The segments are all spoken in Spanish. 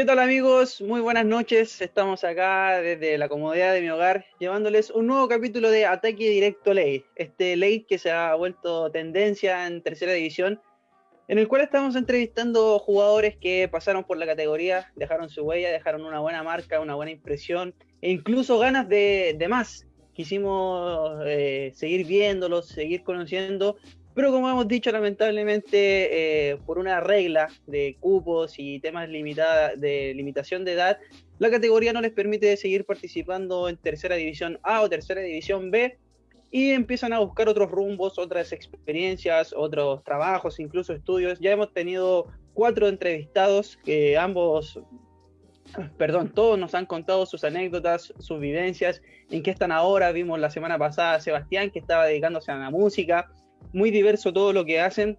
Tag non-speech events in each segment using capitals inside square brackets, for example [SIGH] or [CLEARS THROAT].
¿Qué tal amigos? Muy buenas noches. Estamos acá desde la comodidad de mi hogar llevándoles un nuevo capítulo de Ataque Directo Ley. Este ley que se ha vuelto tendencia en tercera división, en el cual estamos entrevistando jugadores que pasaron por la categoría, dejaron su huella, dejaron una buena marca, una buena impresión e incluso ganas de, más. Quisimos eh, seguir viéndolos, seguir conociendo pero como hemos dicho, lamentablemente, eh, por una regla de cupos y temas de limitación de edad, la categoría no les permite seguir participando en tercera división A o tercera división B y empiezan a buscar otros rumbos, otras experiencias, otros trabajos, incluso estudios. Ya hemos tenido cuatro entrevistados que ambos, perdón, todos nos han contado sus anécdotas, sus vivencias, en qué están ahora. Vimos la semana pasada a Sebastián que estaba dedicándose a la música muy diverso todo lo que hacen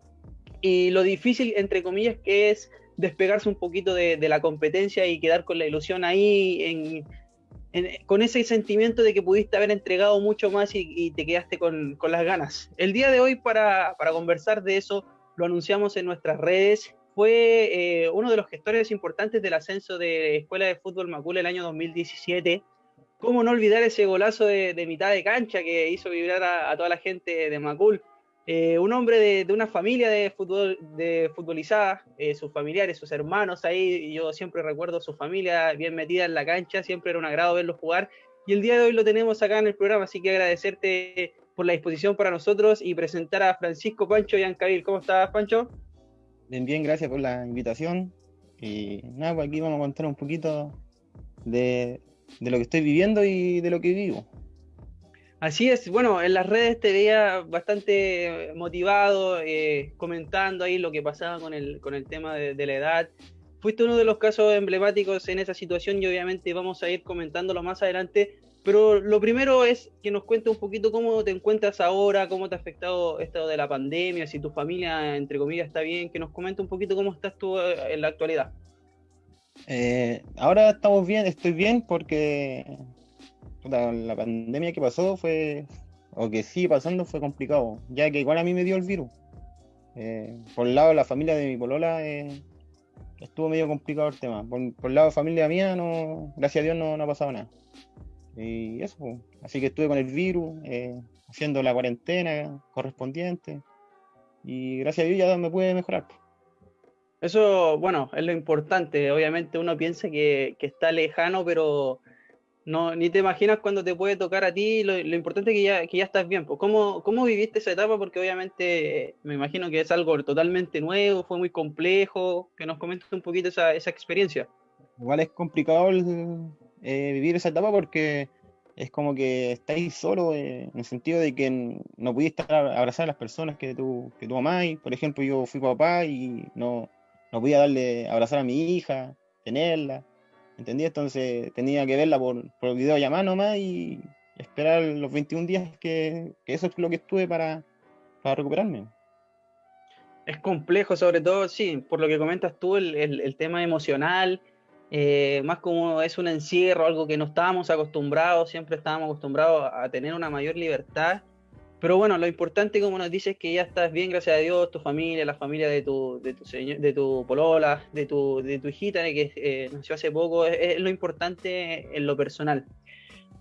y lo difícil, entre comillas, que es despegarse un poquito de, la competencia y quedar con la ilusión ahí, con ese sentimiento de que pudiste haber entregado mucho más y, te quedaste con, las ganas. El día de hoy, para, conversar de eso, lo anunciamos en nuestras redes. Fue eh, uno de los gestores importantes del ascenso de Escuela de Fútbol Macul el año 2017. ¿Cómo no olvidar ese golazo de, mitad de cancha que hizo vibrar a toda la gente de Macul? Eh, un hombre de, una familia de, fútbol, de futbolizada, eh, sus familiares, sus hermanos ahí, yo siempre recuerdo su familia bien metida en la cancha, siempre era un agrado verlos jugar, y el día de hoy lo tenemos acá en el programa, así que agradecerte por la disposición para nosotros y presentar a Francisco Pancho Yancabil. ¿Cómo estás, Pancho? Bien, bien, gracias por la invitación. Y nada, pues aquí vamos a contar un poquito de, de lo que estoy viviendo y de lo que vivo. Así es, bueno, en las redes te veía bastante motivado, eh, comentando ahí lo que pasaba con el, con el tema de, la edad. Fuiste uno de los casos emblemáticos en esa situación y obviamente vamos a ir comentándolo más adelante. Pero lo primero es que nos cuentes un poquito cómo te encuentras ahora, cómo te ha afectado esto de la pandemia, si tu familia, entre comillas, está bien, que nos comente un poquito cómo estás tú eh, en la actualidad. Eh, ahora estamos bien, estoy bien porque la pandemia que pasó fue, o que sigue pasando, fue complicado, ya que igual a mí me dio el virus. Eh, por el lado de la familia de mi polola eh, estuvo medio complicado el tema. Por, el lado de familia mía, no, gracias a Dios no, no ha pasado nada. Y eso, pues. así que estuve con el virus, eh, haciendo la cuarentena correspondiente. Y gracias a Dios ya me puede mejorar. Pues. Eso, bueno, es lo importante. Obviamente uno piensa que, que está lejano, pero no, ni te imaginas cuando te puede tocar a ti, lo, importante es que ya, que ya estás bien. Pues, ¿cómo, ¿Cómo viviste esa etapa? Porque obviamente me imagino que es algo totalmente nuevo, fue muy complejo, que nos comentes un poquito esa, esa experiencia. Igual es complicado eh, vivir esa etapa porque es como que estáis solo eh, en el sentido de que no pudiste abrazar a las personas que tú, que tú amás. Por ejemplo, yo fui papá y no, no podía darle abrazar a mi hija, tenerla ¿Entendí? Entonces tenía que verla por, por videollamada nomás y esperar los 21 días que, eso es lo que estuve para, recuperarme. Es complejo, sobre todo, sí, por lo que comentas tú, el, tema emocional, eh, más como es un encierro, algo que no estábamos acostumbrados, siempre estábamos acostumbrados a tener una mayor libertad pero bueno, lo importante, como nos dices, es que ya estás bien, gracias a Dios, tu familia, la familia de tu, de tu, de tu polola, de tu, de tu hijita, que eh, nació hace poco, es, lo importante en lo personal.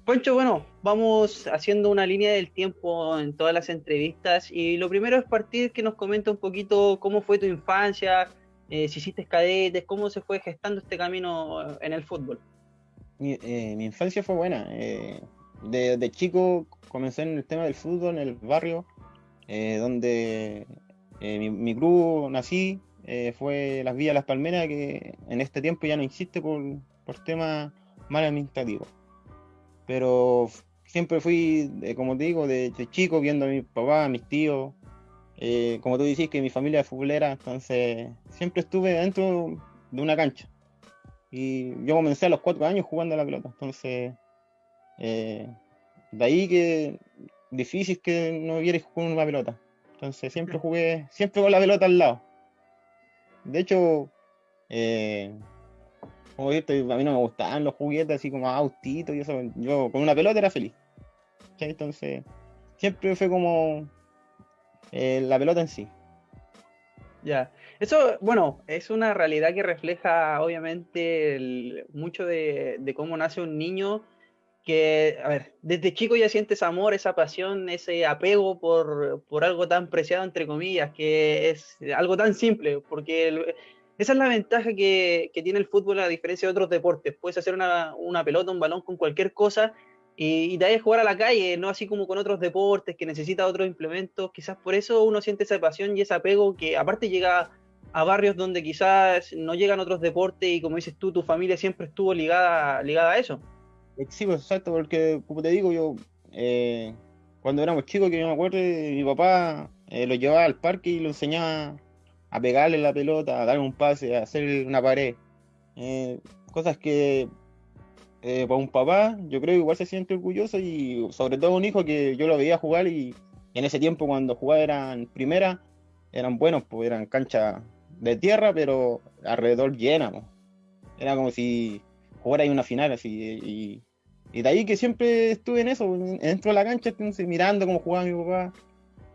Poncho, bueno, vamos haciendo una línea del tiempo en todas las entrevistas y lo primero es partir que nos comenta un poquito cómo fue tu infancia, eh, si hiciste cadetes, cómo se fue gestando este camino en el fútbol. Mi, eh, mi infancia fue buena. De, chico comencé en el tema del fútbol en el barrio, eh, donde eh, mi, mi, club nací, eh, fue Las Villas Las Palmeras, que en este tiempo ya no existe por, por temas mal administrativos. Pero siempre fui, como te digo, de, chico viendo a mi papá, a mis tíos, como tú decís que mi familia es futbolera, entonces siempre estuve dentro de una cancha. Y yo comencé a los cuatro años jugando a la pelota, entonces de ahí que difícil que no vierais con una pelota. Entonces siempre jugué, siempre con la pelota al lado. De hecho, eh, como a mí no me gustaban los juguetes así como autitos y eso. Yo con una pelota era feliz. Entonces, siempre fue como eh, la pelota en sí. Ya, eso, bueno, es una realidad que refleja obviamente mucho de, de, cómo nace un niño que, a ver, desde chico ya sientes amor, esa pasión, ese apego por, por algo tan preciado, entre comillas, que es algo tan simple, porque esa es la ventaja que, que, tiene el fútbol a diferencia de otros deportes. Puedes hacer una, una pelota, un balón con cualquier cosa y, y te vayas a jugar a la calle, no así como con otros deportes que necesitan otros implementos. Quizás por eso uno siente esa pasión y ese apego que aparte llega a barrios donde quizás no llegan otros deportes y como dices tú, tu familia siempre estuvo ligada, ligada a eso. Sí, pues, exacto, porque como te digo, yo eh, cuando éramos chicos, que yo me acuerdo, mi papá eh, lo llevaba al parque y lo enseñaba a pegarle la pelota, a darle un pase, a hacer una pared. Eh, cosas que para un papá, yo creo que igual se siente orgulloso y sobre todo un hijo que yo lo veía jugar y en ese tiempo cuando jugaba eran primera, eran buenos, pues eran canchas de tierra, pero alrededor llena. Era como si jugara ahí una final así. Y, de ahí que siempre estuve en eso, dentro de la cancha, mirando cómo jugaba mi papá.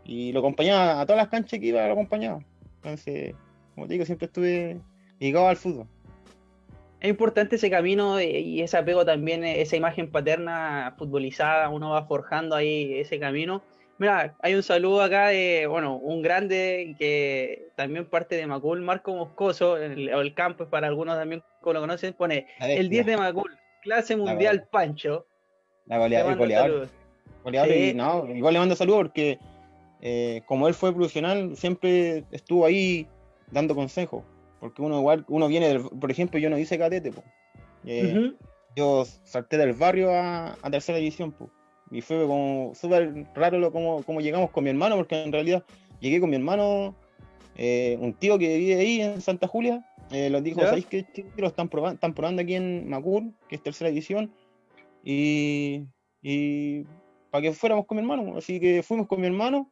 Y lo acompañaba a todas las canchas que iba, lo acompañaba. Entonces, como te digo, siempre estuve ligado al fútbol es importante ese camino y ese apego también, esa imagen paterna futbolizada, uno va forjando ahí ese camino. Mira, hay un saludo acá de, bueno, un grande que también parte de Macul, Marco Moscoso, el, el campo para algunos también como lo conocen, pone el 10 de Macul, clase mundial Pancho. La goleada, el goleador. y, no, igual le mando saludos porque eh, como él fue profesional, siempre estuvo ahí dando consejos. Porque uno igual, uno viene del, por ejemplo, yo no hice cadete, eh, yo salté del barrio a, tercera división, y fue como súper raro lo, como, como, llegamos con mi hermano, porque en realidad llegué con mi hermano, eh, un tío que vive ahí en Santa Julia, eh, los dijo, ¿sabéis que lo están probando, están probando aquí en Macul, que es tercera división? Y, y para que fuéramos con mi hermano, así que fuimos con mi hermano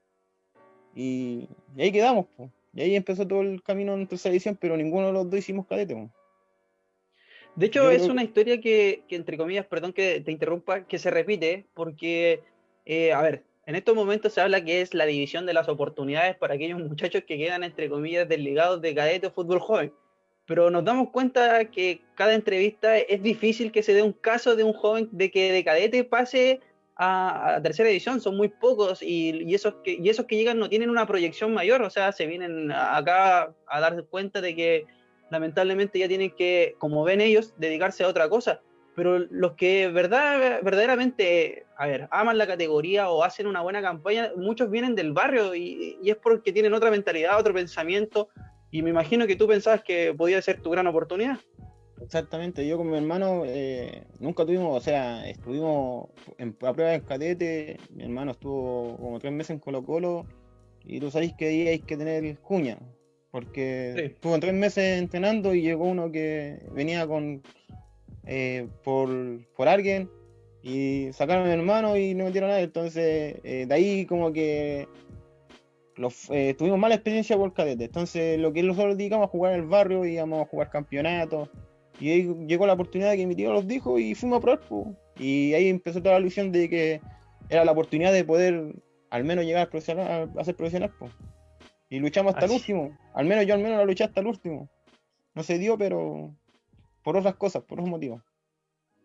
y, ahí quedamos, pues. Y ahí empezó todo el camino en tercera edición, pero ninguno de los dos hicimos cadete. De hecho, es una historia que, entre comillas, perdón que te interrumpa, que se repite, porque, eh, a ver, en estos momentos se habla que es la división de las oportunidades para aquellos muchachos que quedan, entre comillas, desligados de cadete o fútbol joven. Pero nos damos cuenta que cada entrevista es difícil que se dé un caso de un joven de que de cadete pase a, tercera edición, son muy pocos y, esos que, y esos que llegan no tienen una proyección mayor, o sea, se vienen acá a dar cuenta de que lamentablemente ya tienen que, como ven ellos, dedicarse a otra cosa. Pero los que verdad, verdaderamente, a ver, aman la categoría o hacen una buena campaña, muchos vienen del barrio y, y es porque tienen otra mentalidad, otro pensamiento. Y me imagino que tú pensabas que podía ser tu gran oportunidad. Exactamente, yo con mi hermano eh, nunca tuvimos, o sea, estuvimos en, a prueba en cadete, mi hermano estuvo como tres meses en Colo Colo y tú sabéis que ahí hay que tener cuña, porque estuvo tres meses entrenando y llegó uno que venía con eh, por, por alguien y sacaron a mi hermano y no metieron a nadie, entonces eh, de ahí como que los, tuvimos mala experiencia por cadete, entonces lo que nosotros dedicamos a jugar en el barrio, íbamos a jugar campeonatos y ahí llegó la oportunidad que mi tío los dijo y fuimos a probar. Y ahí empezó toda la ilusión de que era la oportunidad de poder al menos llegar a, a ser profesional. Y luchamos hasta el último. Al menos yo al menos la luché hasta el último. No se dio, pero por otras cosas, por otros motivos.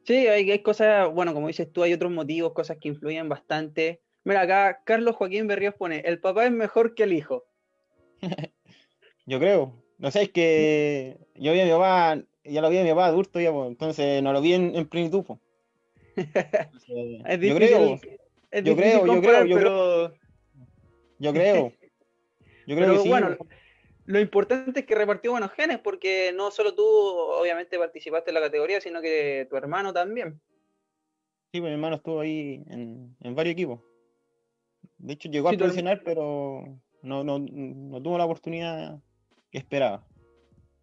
Sí, hay, hay cosas, bueno, como dices tú, hay otros motivos, cosas que influyen bastante. Mira, acá Carlos Joaquín Berríos pone, el papá es mejor que el hijo. [LAUGHS] yo creo. No sé, es que yo vi a mi papá ya lo vi a mi papá adulto, ya, pues, entonces no lo vi en, plenitud. Pues. yo creo, yo creo, yo creo, yo creo, yo creo, yo creo que sí. Bueno, lo importante es que repartió buenos genes, porque no solo tú, obviamente, participaste en la categoría, sino que tu hermano también. Sí, pues mi hermano estuvo ahí en, en varios equipos. De hecho, llegó a profesional, pero no, no, no tuvo la oportunidad que esperaba.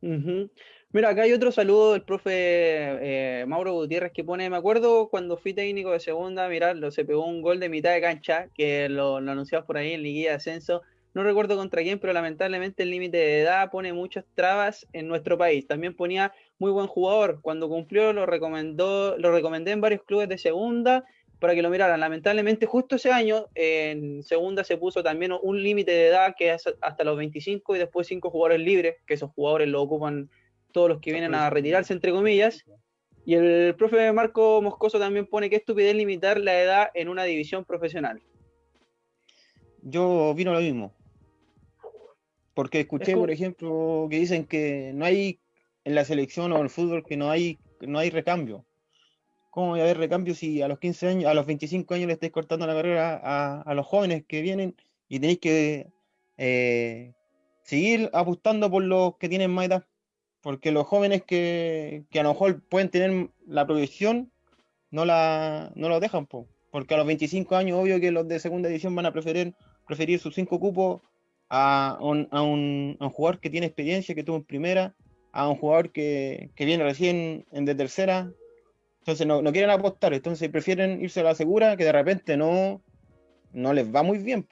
Mira, acá hay otro saludo del profe eh, Mauro Gutiérrez que pone, me acuerdo cuando fui técnico de segunda, mirarlo, se pegó un gol de mitad de cancha, que lo, lo anunciamos por ahí en Liguilla de Ascenso. No recuerdo contra quién, pero lamentablemente el límite de edad pone muchas trabas en nuestro país. También ponía muy buen jugador. Cuando cumplió lo recomendó, lo recomendé en varios clubes de segunda para que lo miraran. Lamentablemente, justo ese año, en segunda se puso también un límite de edad que es hasta los 25 y después cinco jugadores libres, que esos jugadores lo ocupan todos los que vienen a retirarse, entre comillas. Y el profe Marco Moscoso también pone que estupidez limitar la edad en una división profesional. Yo vino lo mismo. Porque escuché, por ejemplo, que dicen que no hay en la selección o en el fútbol que no hay, no hay recambio. ¿Cómo voy a haber recambio si a los 15 años, a los 25 años le estáis cortando la carrera a, los jóvenes que vienen y tenéis que eh, seguir apostando por los que tienen más edad? Porque los jóvenes que, a lo mejor pueden tener la proyección no la no lo dejan, porque a los 25 años, obvio que los de segunda edición van a preferir, preferir sus cinco cupos a un, a, un, jugador que tiene experiencia, que tuvo en primera, a un jugador que, viene recién en de tercera. Entonces no, quieren apostar, entonces prefieren irse a la segura que de repente no, no les va muy bien.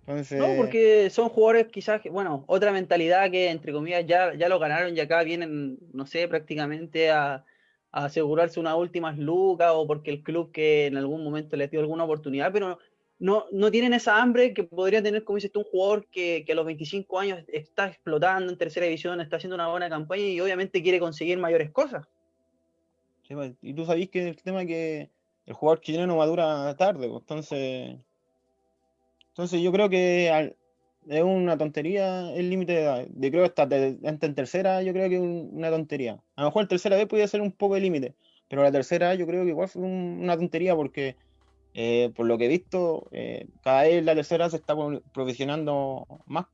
Entonces... No, porque son jugadores quizás, bueno, otra mentalidad que entre comillas ya, ya lo ganaron y acá vienen, no sé, prácticamente a, asegurarse unas últimas lucas o porque el club que en algún momento les dio alguna oportunidad, pero no, no tienen esa hambre que podría tener, como dices tú, un jugador que, a los 25 años está explotando en tercera división, está haciendo una buena campaña y obviamente quiere conseguir mayores cosas. Pues, y tú sabés que el tema es que el jugador chileno madura tarde, pues, entonces. Entonces yo creo que es una tontería el límite de edad. Yo creo que hasta, en tercera yo creo que es una tontería. A lo mejor en tercera vez podría ser un poco de límite, pero la tercera yo creo que igual fue una tontería porque eh, por lo que he visto, eh, cada vez la tercera se está profesionando más.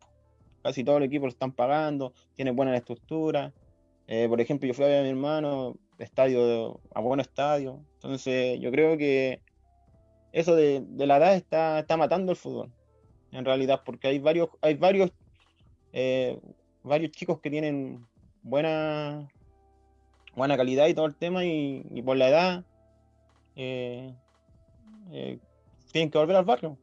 Casi todo el equipo lo están pagando, tiene buena estructura. Eh, por ejemplo, yo fui a ver a mi hermano, estadio a buen estadio. Entonces, yo creo que eso de, la edad está, está matando el fútbol, en realidad, porque hay varios, hay varios, varios chicos que tienen buena, buena calidad y todo el tema, y, por la edad eh, tienen que volver al barrio.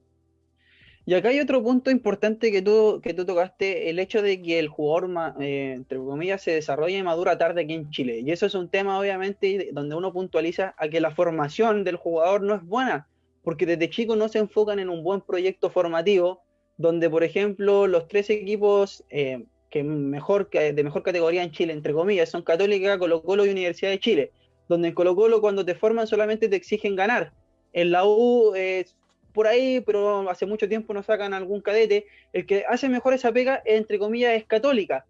Y acá hay otro punto importante que tú, que tú tocaste, el hecho de que el jugador, eh, entre comillas, se desarrolla y madura tarde aquí en Chile. Y eso es un tema, obviamente, donde uno puntualiza a que la formación del jugador no es buena, porque desde chico no se enfocan en un buen proyecto formativo, donde, por ejemplo, los tres equipos eh, que mejor, de mejor categoría en Chile, entre comillas, son Católica, Colo Colo y Universidad de Chile, donde en Colo Colo cuando te forman solamente te exigen ganar, en la U, por ahí, pero hace mucho tiempo no sacan algún cadete. El que hace mejor esa pega, entre comillas, es católica.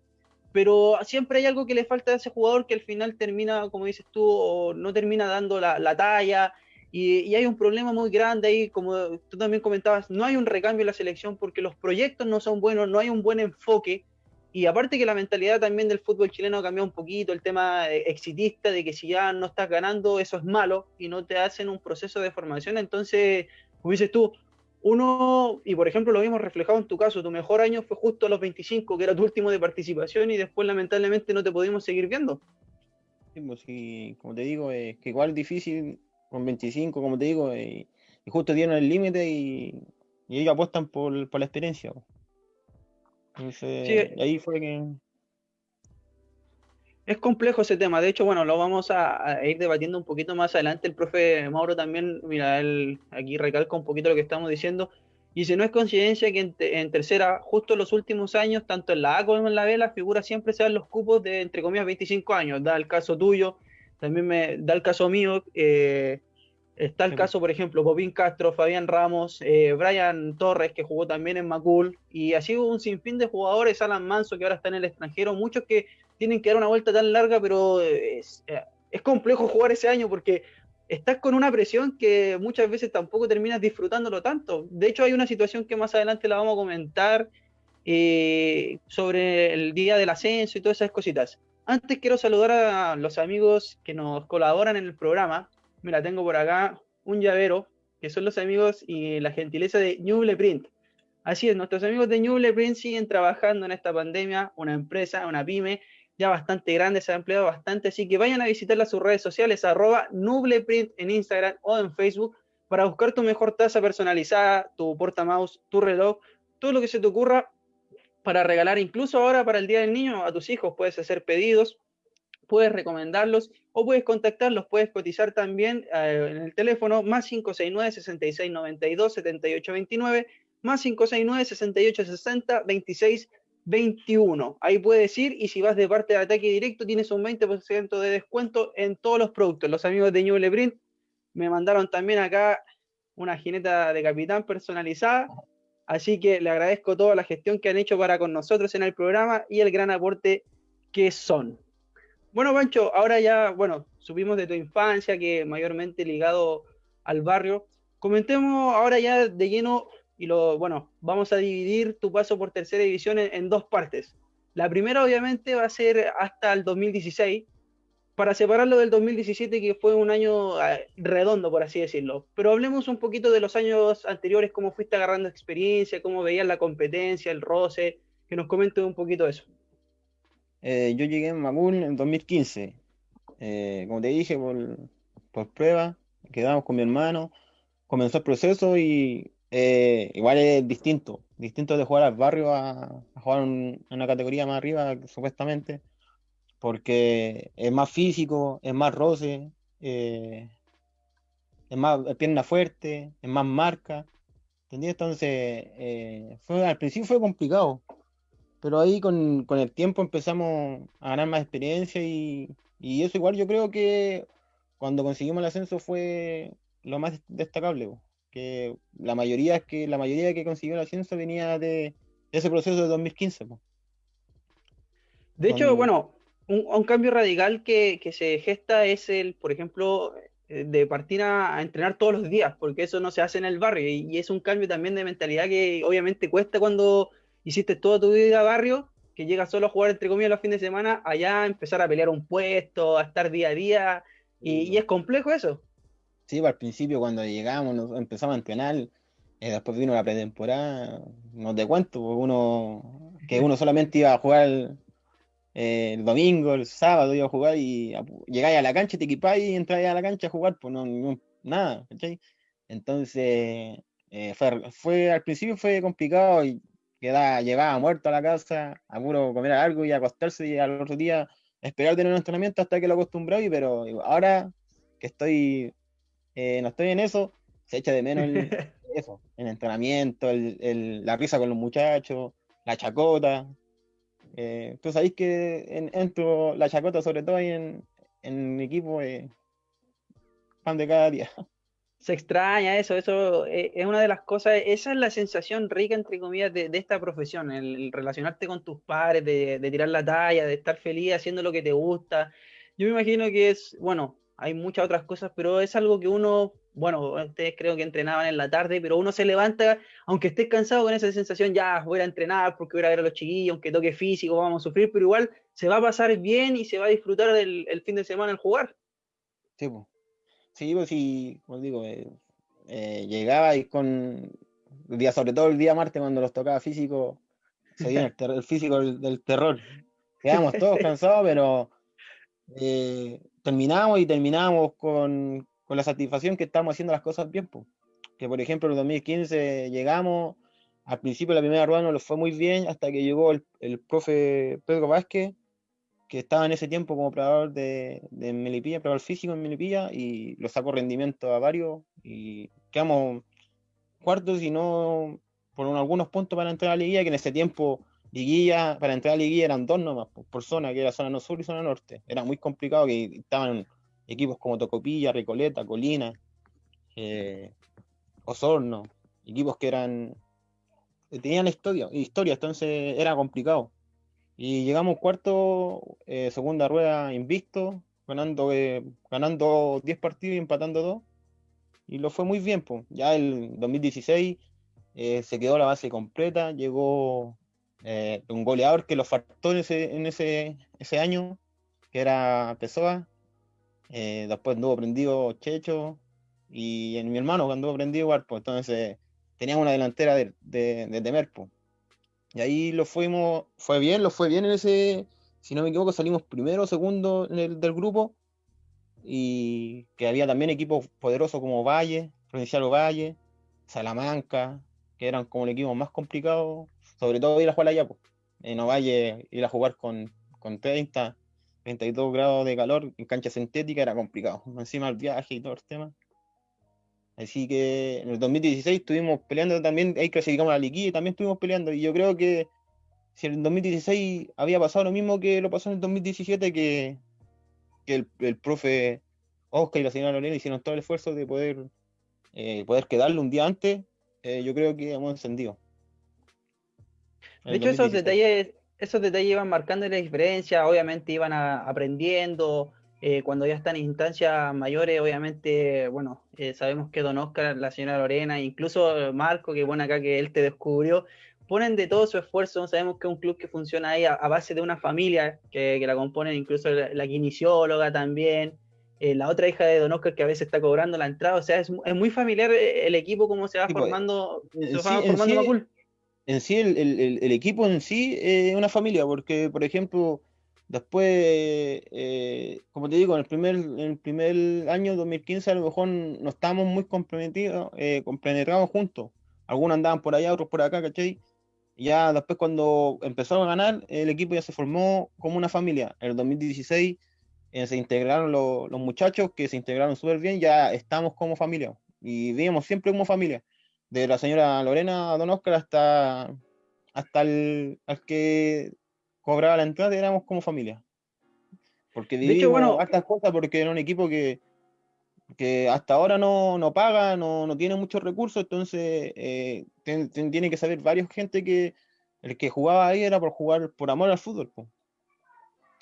Pero siempre hay algo que le falta a ese jugador que al final termina, como dices tú, o no termina dando la, talla. Y, hay un problema muy grande ahí, como tú también comentabas, no hay un recambio en la selección porque los proyectos no son buenos, no hay un buen enfoque. Y aparte que la mentalidad también del fútbol chileno ha un poquito, el tema eh, exitista de que si ya no estás ganando, eso es malo y no te hacen un proceso de formación. Entonces, como dices tú, uno, y por ejemplo lo vimos reflejado en tu caso, tu mejor año fue justo a los 25, que era tu último de participación y después lamentablemente no te pudimos seguir viendo. Sí, pues, como te digo, es que igual es difícil con 25, como te digo, y, justo dieron el límite y, ellos apuestan por, la experiencia. Pues ahí fue que... Es complejo ese tema, de hecho, bueno, lo vamos a, ir debatiendo un poquito más adelante. El profe Mauro también, mira, él aquí recalca un poquito lo que estamos diciendo. Y si no es coincidencia que en, tercera, justo en los últimos años, tanto en la A como en la B, las figuras siempre sean los cupos de, entre comillas, 25 años. Da el caso tuyo, también me da el caso mío. Eh, Está el caso, por ejemplo, Bobín Castro, Fabián Ramos, eh, Brian Torres, que jugó también en Macul, y así hubo un sinfín de jugadores, Alan Manso, que ahora está en el extranjero, muchos que tienen que dar una vuelta tan larga, pero es, eh, es complejo jugar ese año porque estás con una presión que muchas veces tampoco terminas disfrutándolo tanto. De hecho, hay una situación que más adelante la vamos a comentar eh, sobre el día del ascenso y todas esas cositas. Antes quiero saludar a los amigos que nos colaboran en el programa. Mira, tengo por acá un llavero, que son los amigos y la gentileza de Ñuble Print. Así es, nuestros amigos de Ñuble Print siguen trabajando en esta pandemia, una empresa, una pyme, ya bastante grande, se ha empleado bastante, así que vayan a visitarla sus redes sociales, arroba Nubleprint en Instagram o en Facebook, para buscar tu mejor taza personalizada, tu portamouse, tu reloj, todo lo que se te ocurra para regalar, incluso ahora para el Día del Niño, a tus hijos puedes hacer pedidos puedes recomendarlos o puedes contactarlos, puedes cotizar también eh, en el teléfono más 569 6692 7829 más 569 6860 26 21. Ahí puedes ir y si vas de parte de ataque directo tienes un 20% de descuento en todos los productos. Los amigos de New Print me mandaron también acá una jineta de capitán personalizada. Así que le agradezco toda la gestión que han hecho para con nosotros en el programa y el gran aporte que son. Bueno, Pancho, ahora ya, bueno, supimos de tu infancia, que mayormente ligado al barrio. Comentemos ahora ya de lleno y lo, bueno, vamos a dividir tu paso por tercera división en, dos partes. La primera obviamente va a ser hasta el 2016, para separarlo del 2017 que fue un año ah, redondo, por así decirlo. Pero hablemos un poquito de los años anteriores, cómo fuiste agarrando experiencia, cómo veías la competencia, el roce, que nos comentes un poquito eso. Eh, yo llegué en Magún en 2015. Eh, como te dije, por, por prueba, quedamos con mi hermano, comenzó el proceso y eh, igual es distinto. Distinto de jugar al barrio a, jugar en una categoría más arriba, supuestamente, porque es más físico, es más roce, es más pierna fuerte, es más marca. ¿Entendí? Entonces, fue, al principio fue complicado pero ahí con, el tiempo empezamos a ganar más experiencia y, eso igual yo creo que cuando conseguimos el ascenso fue lo más destacable, que la mayoría que la mayoría que consiguió el ascenso venía de, ese proceso de 2015. De hecho, bueno, un, cambio radical que, se gesta es el, por ejemplo, eh, de partir a, entrenar todos los días, porque eso no se hace en el barrio y es un cambio también de mentalidad que obviamente cuesta cuando hiciste toda tu vida barrio, que llegas solo a jugar entre comillas los fines de semana, allá empezar a pelear un puesto, a estar día a día, y, es complejo eso. Sí, pues, al principio cuando llegamos, empezamos a entrenar, eh, después vino la pretemporada, no te cuento, pues, uno que uno solamente iba a jugar eh, el domingo, el sábado iba a jugar y llegáis a la cancha, te equipáis y entráis a la cancha a jugar, pues no, nada, Entonces, eh, fue, al principio fue complicado y quedaba, llevaba muerto a la casa, a puro comer algo y acostarse y al otro día esperar tener un entrenamiento hasta que lo acostumbré, pero ahora que estoy, eh, no estoy en eso, se echa de menos el, [LAUGHS] eso, el entrenamiento, el, la risa con los muchachos, la chacota. Eh, tú sabéis que en, entro la chacota, sobre todo ahí en, en mi equipo, eh, pan de cada día [LAUGHS] se extraña eso, eso eh, es una de las cosas, esa es la sensación rica, entre comillas, de, esta profesión, el, relacionarte con tus padres, de, tirar la talla, de estar feliz haciendo lo que te gusta. Yo me imagino que es, bueno, hay muchas otras cosas, pero es algo que uno, bueno, ustedes creo que entrenaban en la tarde, pero uno se levanta, aunque estés cansado con esa sensación, ya voy a entrenar porque voy a ver a los chiquillos, aunque toque físico, vamos a sufrir, pero igual se va a pasar bien y se va a disfrutar el, el fin de semana al jugar. Sí, pues. Sí, pues sí, como digo, eh, eh, llegaba y con el día, sobre todo el día martes cuando los tocaba físico, se dio el, físico del, terror. [LAUGHS] Quedamos todos [LAUGHS] cansados, pero eh, terminamos y terminamos con, la satisfacción que estamos haciendo las cosas bien. Que por ejemplo en el 2015 llegamos, al principio de la primera rueda no lo fue muy bien, hasta que llegó el, el profe Pedro Vázquez que estaba en ese tiempo como operador de, de Melipilla, operador físico en Melipilla, y lo sacó rendimiento a varios, y quedamos cuartos y no por algunos puntos para entrar a la liguilla, que en ese tiempo liguilla, para entrar a la liguilla eran dos nomás por, zona, que era zona no sur y zona norte. Era muy complicado que estaban equipos como Tocopilla, Recoleta, Colina, eh, Osorno, equipos que eran tenían historia, historia, entonces era complicado. Y llegamos cuarto, eh, segunda rueda invicto, ganando, eh, ganando 10 partidos y empatando 2. Y lo fue muy bien. Pues. Ya el 2016 eh, se quedó la base completa, llegó un goleador que lo faltó en ese, en ese, ese año, que era Pessoa. después anduvo prendido Checho y en mi hermano que anduvo prendido igual. Pues. Entonces teníamos una delantera de, de, de. Pues. Y ahí lo fuimos, fue bien, lo fue bien en ese, si no me equivoco, salimos primero o segundo del grupo. Y que había también equipos poderosos como Valle, Provincial Valle, Salamanca, que eran como el equipo más complicado, sobre todo ir a jugar allá. Pues. En Ovalle ir a jugar con, con 30, 32 grados de calor en cancha sintética era complicado. Encima el viaje y todo el tema. Así que en el 2016 estuvimos peleando también, ahí clasificamos la liguilla y también estuvimos peleando. Y yo creo que si en el 2016 había pasado lo mismo que lo pasó en el 2017, que, el, el, profe Oscar y la señora Lorena hicieron todo el esfuerzo de poder, eh, poder quedarle un día antes, eh, yo creo que hemos encendido. De hecho, esos detalles, esos detalles iban marcando la diferencia, obviamente iban aprendiendo, eh, cuando ya están en instancias mayores, obviamente, bueno, sabemos que Don Oscar, la señora Lorena, incluso Marco, que bueno acá que él te descubrió, ponen de todo su esfuerzo. Sabemos que es un club que funciona ahí a, base de una familia que, la componen, incluso la, kinesióloga también, eh, la otra hija de Don Oscar que a veces está cobrando la entrada. O sea, es, muy familiar eh, el equipo, cómo se va pues, formando, se va formando en sí, el, equipo en sí es una familia, porque, por ejemplo, después, eh, como te digo, en el primer, en el primer año 2015 a lo mejor no estábamos muy comprometidos, eh, juntos. Algunos andaban por allá, otros por acá, ¿cachai? ya después cuando empezaron a ganar, el equipo ya se formó como una familia. En el 2016 eh, se integraron los muchachos que se integraron súper bien, ya estamos como familia y vivimos siempre como familia. De la señora Lorena Don Oscar hasta, hasta el que cobraba la entrada, éramos como familia. Porque vivimos bueno, estas cosas porque era un equipo que, que hasta ahora no, no paga, no, no, tiene muchos recursos, entonces eh, tiene que saber varios gente que el que jugaba ahí era por jugar por amor al fútbol,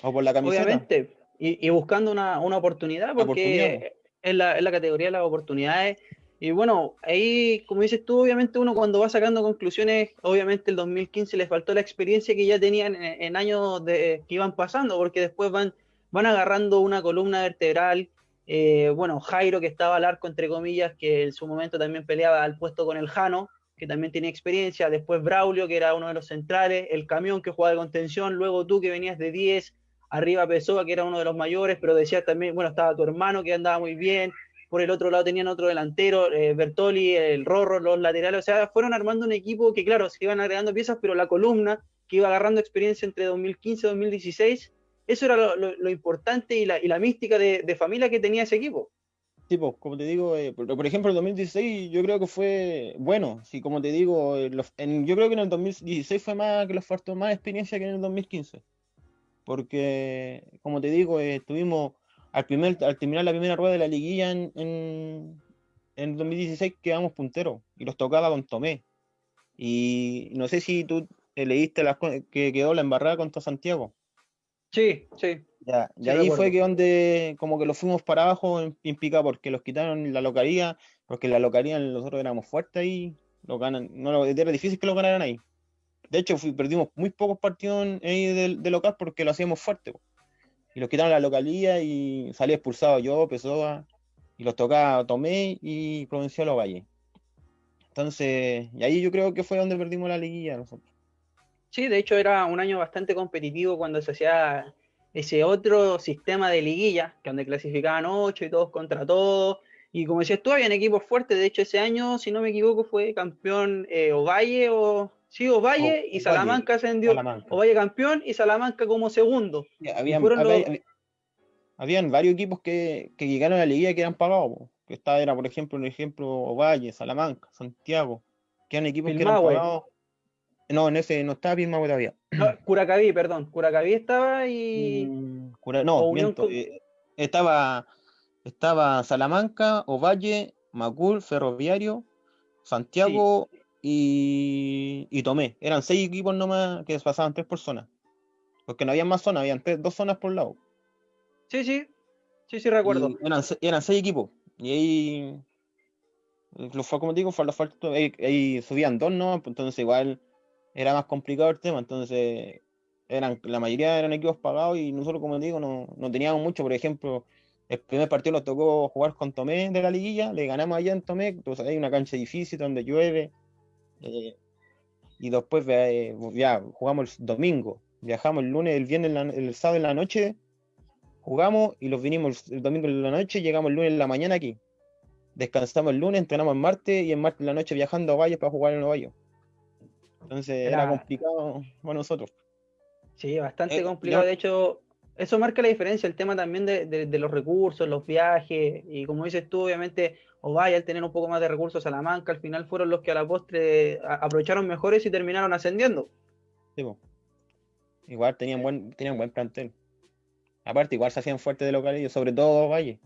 o por la camiseta. Obviamente, y, buscando una, oportunidad, porque Es, la, la, categoría de las oportunidades. Y bueno, ahí, como dices tú, obviamente uno cuando va sacando conclusiones, obviamente el 2015 les faltó la experiencia que ya tenían en, años de, que iban pasando, porque después van, van agarrando una columna vertebral eh, bueno, Jairo, que estaba al arco, entre comillas, que en su momento también peleaba al puesto con el Jano, que también tenía experiencia. Después Braulio, que era uno de los centrales. El camión, que jugaba de contención. Luego tú, que venías de 10. Arriba Pessoa, que era uno de los mayores, pero decía también, bueno, estaba tu hermano, que andaba muy bien. Por el otro lado tenían otro delantero, eh, Bertoli, el Rorro, los laterales. O sea, fueron armando un equipo que, claro, se iban agregando piezas, pero la columna que iba agarrando experiencia entre 2015 y 2016 eso era lo, importante y la, y la mística de, familia que tenía ese equipo. Sí, pues, como te digo, eh, por, ejemplo, el 2016 yo creo que fue bueno. Sí, como te digo, eh, yo creo que en el 2016 fue más que los faltó más experiencia que en el 2015. Porque, como te digo, eh, estuvimos al, primer, al terminar la primera rueda de la liguilla en, en, en el 2016 quedamos punteros y los tocaba con Tomé. Y no sé si tú leíste las, que quedó la embarrada contra Santiago. Sí, sí. Ya, y ahí fue que donde como que lo fuimos para abajo en, pica porque los quitaron la localía, porque la localía nosotros éramos fuertes ahí, lo ganan, no era difícil que lo ganaran ahí. De hecho, perdimos muy pocos partidos ahí de, local porque lo hacíamos fuerte. Y los quitaron la localía y salí expulsado yo, Pessoa, y los tocaba Tomé y Provincial Valle. Entonces, y ahí yo creo que fue donde perdimos la liguilla nosotros. Sí, de hecho era un año bastante competitivo cuando se hacía ese otro sistema de liguilla, que donde clasificaban ocho y todos contra todos. Y como decías tú, habían equipos fuertes. De hecho, ese año, si no me equivoco, fue campeón eh, Ovalle o. Sí, Ovalle y Salamanca ascendió. Ovalle campeón y Salamanca como segundo. habían, habían varios equipos que, que, llegaron a la liguilla que eran pagados. Que esta era, por ejemplo, un ejemplo Ovalle, Salamanca, Santiago, que eran equipos que eran pagados no, en ese no estaba Pismagüe todavía. [CLEARS THROAT] Curacaví, perdón. Curacaví estaba y. Mm, no, miento, eh, estaba, estaba Salamanca, Ovalle, Macul, Ferroviario, Santiago y, y Tomé. Eran seis equipos nomás que pasaban tres personas. Porque no había más zonas, habían dos zonas por lado. Sí, sí. Sí, sí, recuerdo. eran, seis equipos. Y ahí. Lo fue como digo, fue la falta. Ahí, ahí subían dos, ¿no? Entonces igual era más complicado el tema, entonces eran, la mayoría eran equipos pagados y nosotros, como digo, no, no teníamos mucho. Por ejemplo, el primer partido nos tocó jugar con Tomé de la liguilla, le ganamos allá en Tomé, entonces hay una cancha difícil donde llueve. Eh, y después eh, ya jugamos el domingo, viajamos el lunes, el viernes, el sábado en la noche, jugamos y los vinimos el domingo en la noche, llegamos el lunes en la mañana aquí. Descansamos el lunes, entrenamos el martes y el martes en la noche viajando a Valle para jugar en el Valle. Entonces era, complicado para nosotros. Sí, bastante eh, complicado. De hecho, Eso marca la diferencia, el tema también de, los recursos, los viajes, y como dices tú, obviamente, vaya al tener un poco más de recursos, a la manca, al final fueron los que a la postre aprovecharon mejores y terminaron ascendiendo. Sí, Igual tenían buen, tenían buen plantel. Aparte, igual se hacían fuertes de localidad, sobre todo Valle.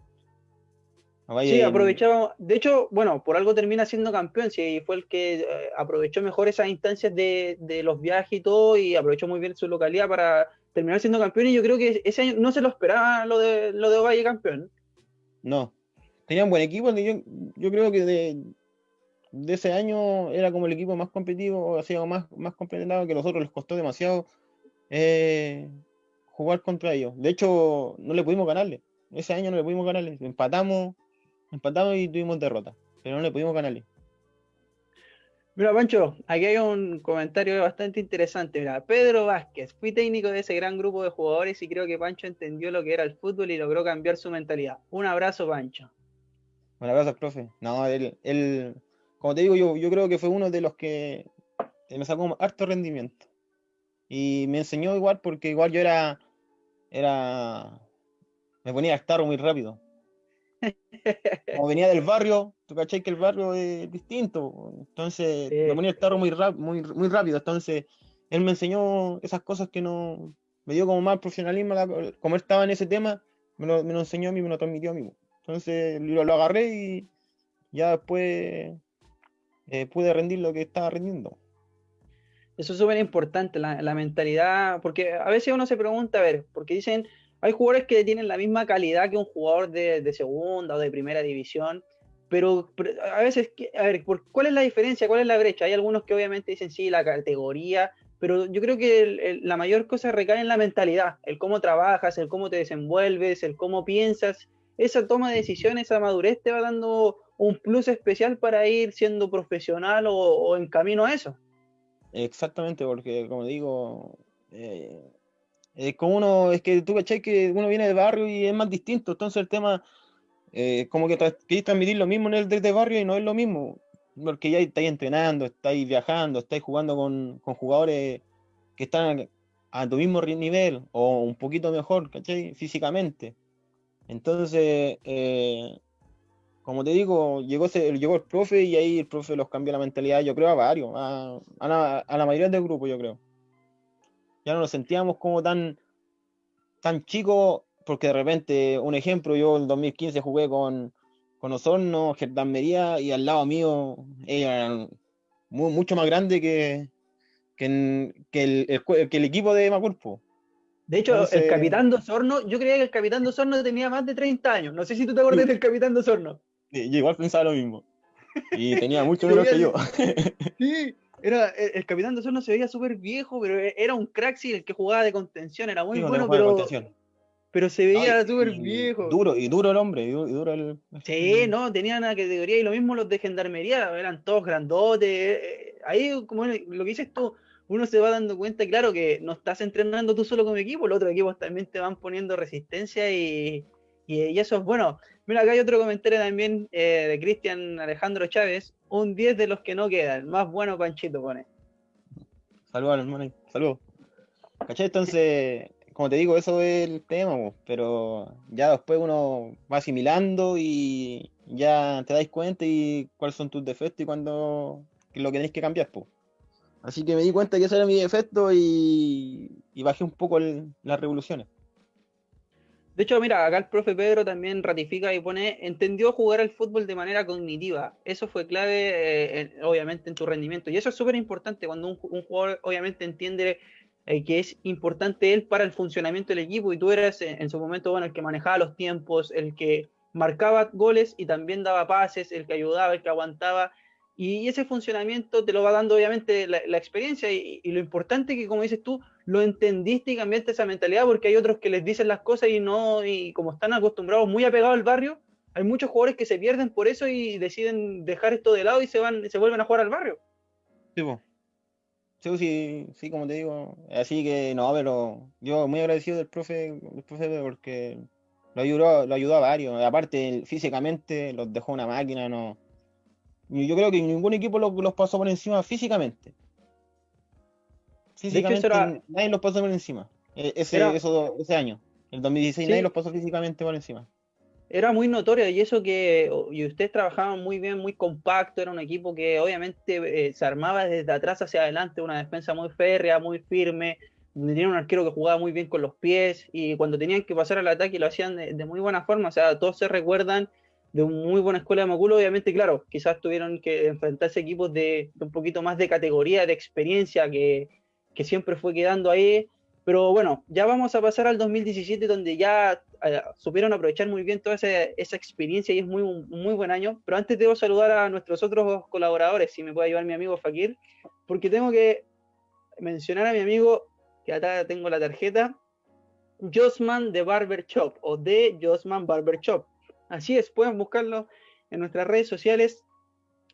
Sí, aprovechaba. De hecho, bueno, por algo termina siendo campeón. Sí, fue el que eh, aprovechó mejor esas instancias de, de, los viajes y todo, y aprovechó muy bien su localidad para terminar siendo campeón. Y yo creo que ese año no se lo esperaba lo de lo de Valle campeón. No. Tenían buen equipo. Yo, yo creo que de, ese año era como el equipo más competitivo, así más, más completado que los otros. Les costó demasiado eh, jugar contra ellos. De hecho, no le pudimos ganarle. Ese año no le pudimos ganarle. Empatamos Empatamos y tuvimos derrota, pero no le pudimos ganarle. Mira, Pancho, aquí hay un comentario bastante interesante. Mira, Pedro Vázquez, fui técnico de ese gran grupo de jugadores y creo que Pancho entendió lo que era el fútbol y logró cambiar su mentalidad. Un abrazo, Pancho. Un abrazo, profe. No, él, él como te digo, yo, yo creo que fue uno de los que me sacó harto rendimiento. Y me enseñó igual porque igual yo era, era, me ponía a estar muy rápido. Como venía del barrio, tú cachai que el barrio es distinto, entonces me ponía el tarro muy, muy, muy rápido, entonces él me enseñó esas cosas que no, me dio como más profesionalismo, como él estaba en ese tema, me lo, me lo enseñó a mí, me lo transmitió a mí. Entonces lo, lo agarré y ya después eh, pude rendir lo que estaba rendiendo. Eso es súper importante, la, la, mentalidad, porque a veces uno se pregunta, a ver, porque dicen, hay jugadores que tienen la misma calidad que un jugador de, segunda o de primera división, pero, a veces, a ver, ¿cuál es la diferencia? ¿Cuál es la brecha? Hay algunos que obviamente dicen sí, la categoría, pero yo creo que la mayor cosa recae en la mentalidad, el cómo trabajas, el cómo te desenvuelves, el cómo piensas. Esa toma de decisiones, esa madurez te va dando un plus especial para ir siendo profesional o, en camino a eso. Exactamente, porque como digo, eh, es como uno, es que tú cachai que uno viene de barrio y es más distinto, entonces el tema, eh, como que queréis transmitir lo mismo en el de barrio y no es lo mismo, porque ya estáis entrenando, estáis viajando, estáis jugando con, jugadores que están a, tu mismo nivel o un poquito mejor, ¿cachai? Físicamente. Entonces, eh, como te digo, llegó, llegó el profe y ahí el profe los cambió la mentalidad, yo creo, a varios, a, la, a la mayoría del grupo, yo creo ya no nos sentíamos como tan, tan chicos, porque de repente, un ejemplo, yo en 2015 jugué con, con Osorno, Mería, y al lado mío eran mucho más grande que, que, el, que, el, equipo de Macurpo. De hecho, el capitán de Osorno, yo creía que el capitán de Osorno tenía más de 30 años. No sé si tú te acuerdas del capitán de Osorno. Sí, yo igual pensaba lo mismo. Y tenía mucho [LAUGHS] menos que yo. [LAUGHS] sí, era, el, capitán de Osorno se veía súper viejo, pero e, era un crack, sí, el que jugaba de contención, era muy bueno, pero, pero se veía súper viejo. Duro, y duro el hombre, y duro, el... Sí, no, tenían una categoría, y lo mismo los de gendarmería, eran todos grandotes. Eh, ahí, como lo que dices tú, uno se va dando cuenta, claro, que no estás entrenando tú solo como equipo, los otros equipos también te van poniendo resistencia y, y, eso es bueno. Mira, acá hay otro comentario también eh, de Cristian Alejandro Chávez. Un 10 de los que no quedan. Más bueno Panchito pone. Saludos, hermano. Saludos. ¿Cachai? Entonces, como te digo, eso es el tema, pero ya después uno va asimilando y ya te dais cuenta y cuáles son tus defectos y cuando lo que tenéis que cambiar, pues. Así que me di cuenta que ese era mi defecto y, bajé un poco las revoluciones. De hecho, mira, acá el profe Pedro también ratifica y pone, entendió jugar al fútbol de manera cognitiva. Eso fue clave, eh, obviamente, en tu rendimiento. Y eso es súper importante cuando un, jugador, obviamente, entiende eh, que es importante él para el funcionamiento del equipo y tú eras en, en, su momento, bueno, el que manejaba los tiempos, el que marcaba goles y también daba pases, el que ayudaba, el que aguantaba. Y ese funcionamiento te lo va dando obviamente la, experiencia y, lo importante que, como dices tú, lo entendiste y cambiaste esa mentalidad porque hay otros que les dicen las cosas y no, y como están acostumbrados, muy apegados al barrio, hay muchos jugadores que se pierden por eso y deciden dejar esto de lado y se van, se vuelven a jugar al barrio. Sí, sí, sí, como te digo, así que no, pero yo muy agradecido del profe, del profe porque lo ayudó, lo ayudó a varios, aparte físicamente los dejó una máquina, no yo creo que ningún equipo los, pasó por encima físicamente. Físicamente nadie los pasó por encima e, ese, ese año. El 2016 nadie los pasó físicamente por encima. Era muy notorio y eso que y ustedes trabajaban muy bien, muy compacto, era un equipo que obviamente eh, se armaba desde atrás hacia adelante, una defensa muy férrea, muy firme, tenía un arquero que jugaba muy bien con los pies y cuando tenían que pasar al ataque lo hacían de, muy buena forma, o sea, todos se recuerdan de una muy buena escuela de Maculo, obviamente, claro, quizás tuvieron que enfrentarse equipos de, un poquito más de categoría, de experiencia, que, que siempre fue quedando ahí, pero bueno, ya vamos a pasar al 2017 donde ya eh, supieron aprovechar muy bien toda esa, experiencia y es muy, muy buen año. Pero antes debo saludar a nuestros otros colaboradores, si me puede ayudar mi amigo Fakir, porque tengo que mencionar a mi amigo, que acá tengo la tarjeta, Josman de Barber Shop o de Josman Barber Shop. Así es, pueden buscarlo en nuestras redes sociales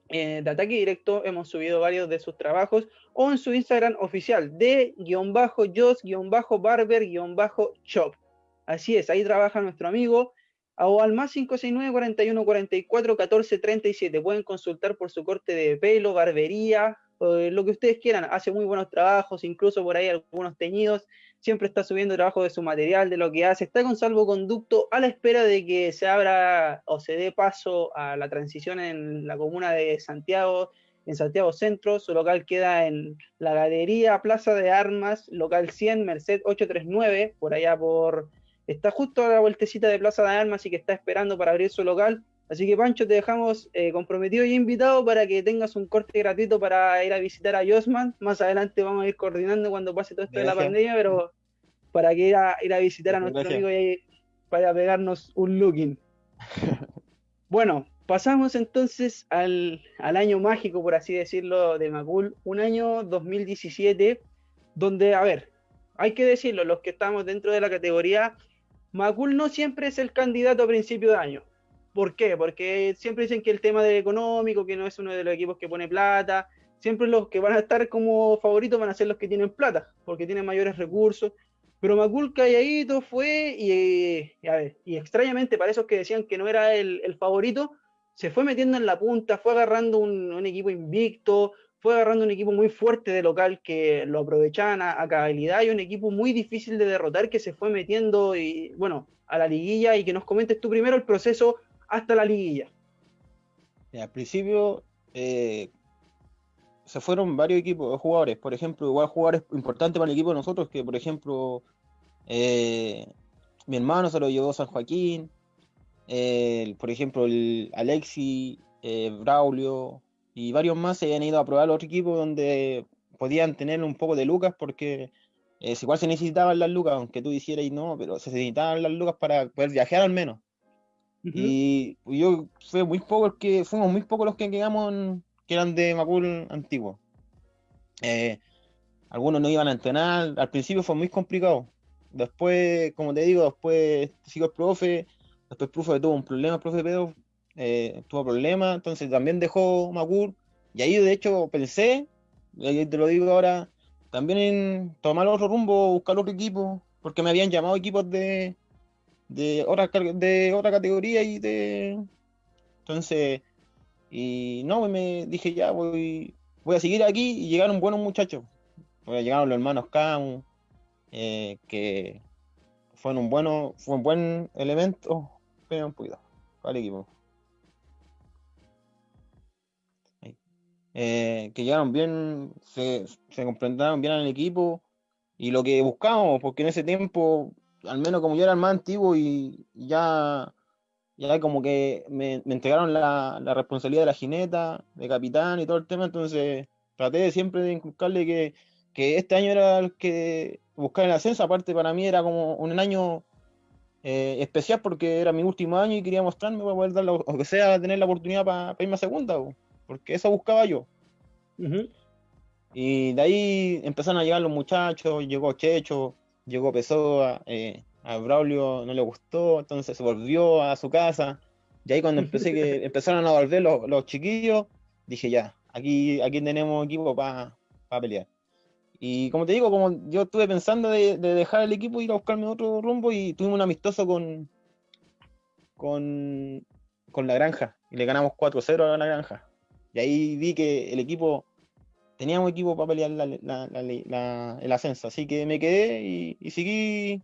eh, de ataque directo hemos subido varios de sus trabajos o en su Instagram oficial de guion bajo jos guion bajo barber guion bajo shop. Así es, ahí trabaja nuestro amigo o al más 569 41 44 14 37. Pueden consultar por su corte de pelo, barbería, lo que ustedes quieran. Hace muy buenos trabajos, incluso por ahí algunos teñidos siempre está subiendo trabajo de su material, de lo que hace, está con salvoconducto a la espera de que se abra o se dé paso a la transición en la comuna de Santiago, en Santiago Centro, su local queda en la Galería Plaza de Armas, local 100, Merced 839, por allá por... Está justo a la vueltecita de Plaza de Armas y que está esperando para abrir su local. Así que Pancho, te dejamos eh, comprometido y invitado para que tengas un corte gratuito para ir a visitar a Josman. Más adelante vamos a ir coordinando cuando pase todo esto de la pandemia, pero para que ir a, ir a visitar a nuestro amigo y vaya pegarnos un looking. [LAUGHS] bueno, pasamos entonces al, al, año mágico, por así decirlo, de Macul, un año 2017, donde, a ver, hay que decirlo, los que estamos dentro de la categoría, Macul no siempre es el candidato a principio de año ¿Por qué? Porque siempre dicen que el tema de económico, que no es uno de los equipos que pone plata, siempre los que van a estar como favoritos van a ser los que tienen plata, porque tienen mayores recursos. Pero Macul calladito fue y, a ver, y extrañamente para esos que decían que no era el, favorito, se fue metiendo en la punta, fue agarrando un, equipo invicto, fue agarrando un equipo muy fuerte de local que lo aprovechaban a, a, cabalidad y un equipo muy difícil de derrotar que se fue metiendo y bueno a la liguilla y que nos comentes tú primero el proceso hasta la liguilla. al principio eh, se fueron varios equipos de jugadores, por ejemplo, igual jugadores importantes para el equipo de nosotros, que por ejemplo eh, mi hermano se lo llevó San Joaquín, por ejemplo el Alexi, eh, Braulio y varios más se habían ido a probar otro equipo donde podían tener un poco de lucas porque igual se necesitaban las lucas, aunque tú dijeras no, pero se necesitaban las lucas para poder viajar al menos. Y yo fue muy poco que, fuimos muy pocos los que quedamos que eran de Macul antiguo. Eh, algunos no iban a entrenar, al principio fue muy complicado. Después, como te digo, después sigo el profe, después el profe tuvo un problema, el profe Pedro eh, tuvo problemas, entonces también dejó Macul. Y ahí de hecho pensé, y te lo digo ahora, también en tomar otro rumbo, buscar otro equipo, porque me habían llamado equipos de, de otra, de otra categoría y de... Entonces, y no, pues me dije ya, voy, voy a seguir aquí y llegaron buenos muchachos. Llegaron los hermanos Camus, eh, que fueron un bueno, fue un buen elemento. Pero un poquito, para el equipo. Eh, que llegaron bien, se, se comprendaron bien al equipo y lo que buscamos, porque en ese tiempo al menos como yo era el más antiguo y ya, ya como que me, entregaron la, responsabilidad de la jineta, de capitán y todo el tema, entonces traté de siempre de inculcarle que, este año era el que buscar el ascenso, aparte para mí era como un año eh, especial porque era mi último año y quería mostrarme para poder dar, o que sea, tener la oportunidad para, irme a segunda, porque eso buscaba yo. Y de ahí empezaron a llegar los muchachos, llegó Checho, llegó Pessoa, eh, a Braulio no le gustó, entonces se volvió a su casa. Y ahí cuando empecé que [LAUGHS] empezaron a volver los, chiquillos, dije ya, aquí, aquí tenemos equipo para pelear. Y como te digo, como yo estuve pensando de, dejar el equipo y ir a buscarme otro rumbo y tuvimos un amistoso con, con, con la granja y le ganamos 4-0 a la granja. Y ahí vi que el equipo teníamos equipo para pelear el ascenso, así que me quedé y, seguí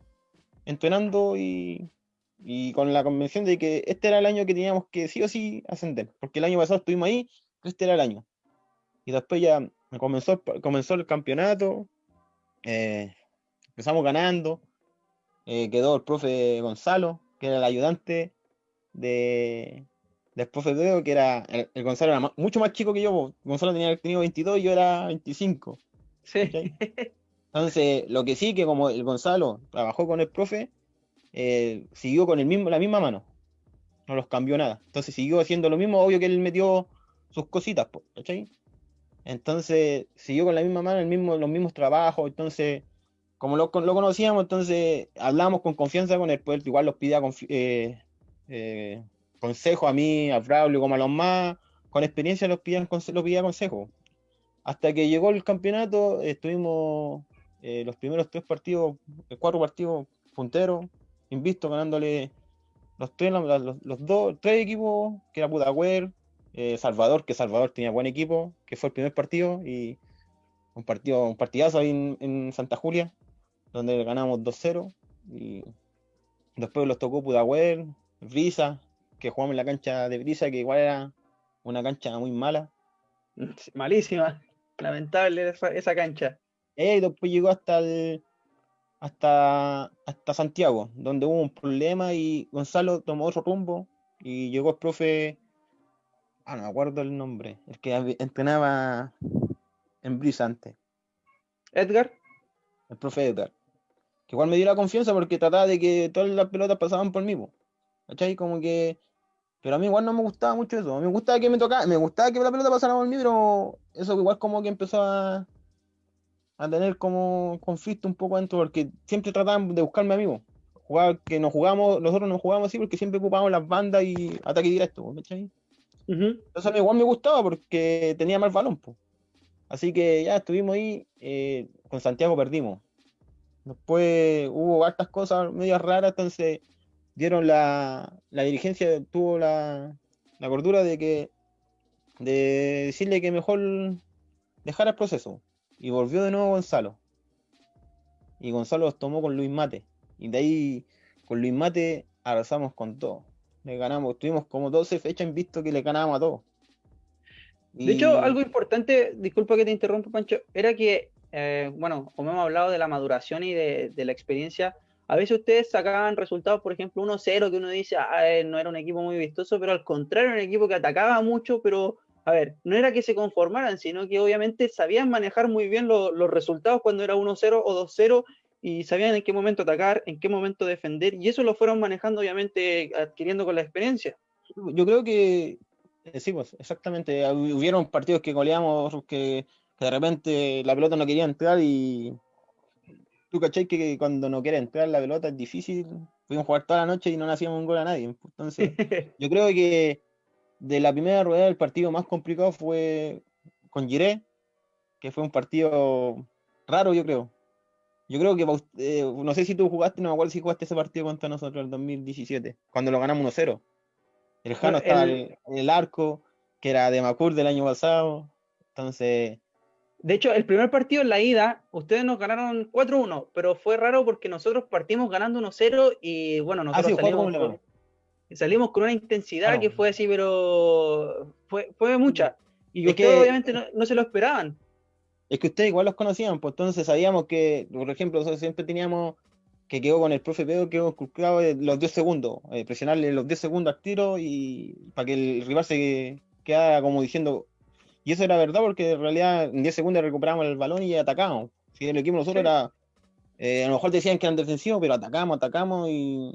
entrenando y, y con la convención de que este era el año que teníamos que sí o sí ascender, porque el año pasado estuvimos ahí, este era el año. Y después ya comenzó, comenzó el campeonato, eh, empezamos ganando, eh, quedó el profe Gonzalo, que era el ayudante de, del profe Pedro, que era, el, Gonzalo era mucho más chico que yo, Gonzalo tenía tenido 22 y yo era 25. Sí. Entonces, lo que sí, que como el Gonzalo trabajó con el profe, eh, siguió con el mismo, la misma mano. No los cambió nada. Entonces siguió haciendo lo mismo, obvio que él metió sus cositas, ¿cachai? Entonces siguió con la misma mano, el mismo, los mismos trabajos, entonces, como lo, lo conocíamos, entonces hablamos con confianza con él, pues igual los pide eh, eh, consejo a mí, a Braulio, como a los más con experiencia los pedía, los pedía consejo. Hasta que llegó el campeonato, estuvimos los primeros tres partidos, cuatro partidos punteros, invisto ganándole los tres, los, dos, tres equipos, que era Pudahuel, eh, Salvador, que Salvador tenía buen equipo, que fue el primer partido, y un partido, un partidazo ahí en, Santa Julia, donde ganamos 2-0, y después los tocó Pudahuel, Brisa, que jugamos en la cancha de Brisa, que igual era una cancha muy mala. [LAUGHS] Malísima, lamentable esa, cancha. Eh, y después llegó hasta el, hasta, hasta Santiago, donde hubo un problema y Gonzalo tomó otro rumbo y llegó el profe, ah, no me acuerdo el nombre, el que entrenaba en Brisa antes. Edgar. El profe Edgar. Que igual me dio la confianza porque trataba de que todas las pelotas pasaban por mí. ¿Cachai? Como que. Pero a mí igual no me gustaba mucho eso. A mí me gustaba que me tocara, me gustaba que la pelota pasara por mí, pero eso igual como que empezó a, a tener como conflicto un poco dentro, porque siempre trataban de buscarme amigos. Jugar, que nos jugamos, nosotros nos jugamos así porque siempre ocupábamos las bandas y ataque directo, ¿cachai? Entonces a mí igual me gustaba porque tenía más balón, Así que ya estuvimos ahí, eh, con Santiago perdimos. Después hubo hartas cosas medias raras, entonces dieron la, la dirigencia, tuvo la, la gordura de que de decirle que mejor dejara el proceso. Y volvió de nuevo Gonzalo. Y Gonzalo los tomó con Luis Mate. Y de ahí, con Luis Mate, arrasamos con todo. Le ganamos, tuvimos como 12 fechas en visto que le ganábamos a todos. De hecho, algo importante, disculpa que te interrumpa, Pancho, era que, eh, bueno, como hemos hablado de la maduración y de, la experiencia, a veces ustedes sacaban resultados, por ejemplo, 1-0, que uno dice, ah, eh, no era un equipo muy vistoso, pero al contrario, era un equipo que atacaba mucho, pero a ver, no era que se conformaran, sino que obviamente sabían manejar muy bien los resultados cuando era 1-0 o 2-0 y sabían en qué momento atacar, en qué momento defender, y eso lo fueron manejando obviamente adquiriendo con la experiencia. Yo creo que, eh, sí, pues exactamente, hubieron partidos que goleamos, que, de repente la pelota no quería entrar y tú cachai que cuando no quiere entrar la pelota es difícil, pudimos jugar toda la noche y no le hacíamos un gol a nadie. Entonces, [LAUGHS] yo creo que de la primera rueda el partido más complicado fue con Giré, que fue un partido raro, yo creo. Yo creo que, eh, no sé si tú jugaste, no me acuerdo si jugaste ese partido contra nosotros el 2017, cuando lo ganamos 1-0. El Jano estaba en el arco, que era de Macur del año pasado. Entonces. De hecho, el primer partido en la ida, ustedes nos ganaron 4-1, pero fue raro porque nosotros partimos ganando 1-0 y bueno, nosotros ah, salimos, salimos con una intensidad que fue así, pero fue, fue mucha. Y ustedes obviamente no, se lo esperaban. Es que ustedes igual los conocían, pues entonces sabíamos que, por ejemplo, nosotros siempre teníamos que quedó con el profe Pedro, quedó colgado los 10 segundos, eh, presionarle los 10 segundos al tiro y para que el rival se quedara como diciendo. Y eso era verdad porque en realidad en 10 segundos recuperamos el balón y atacamos. Si el equipo nosotros era. Eh, a lo mejor decían que eran defensivos, pero atacamos, atacamos y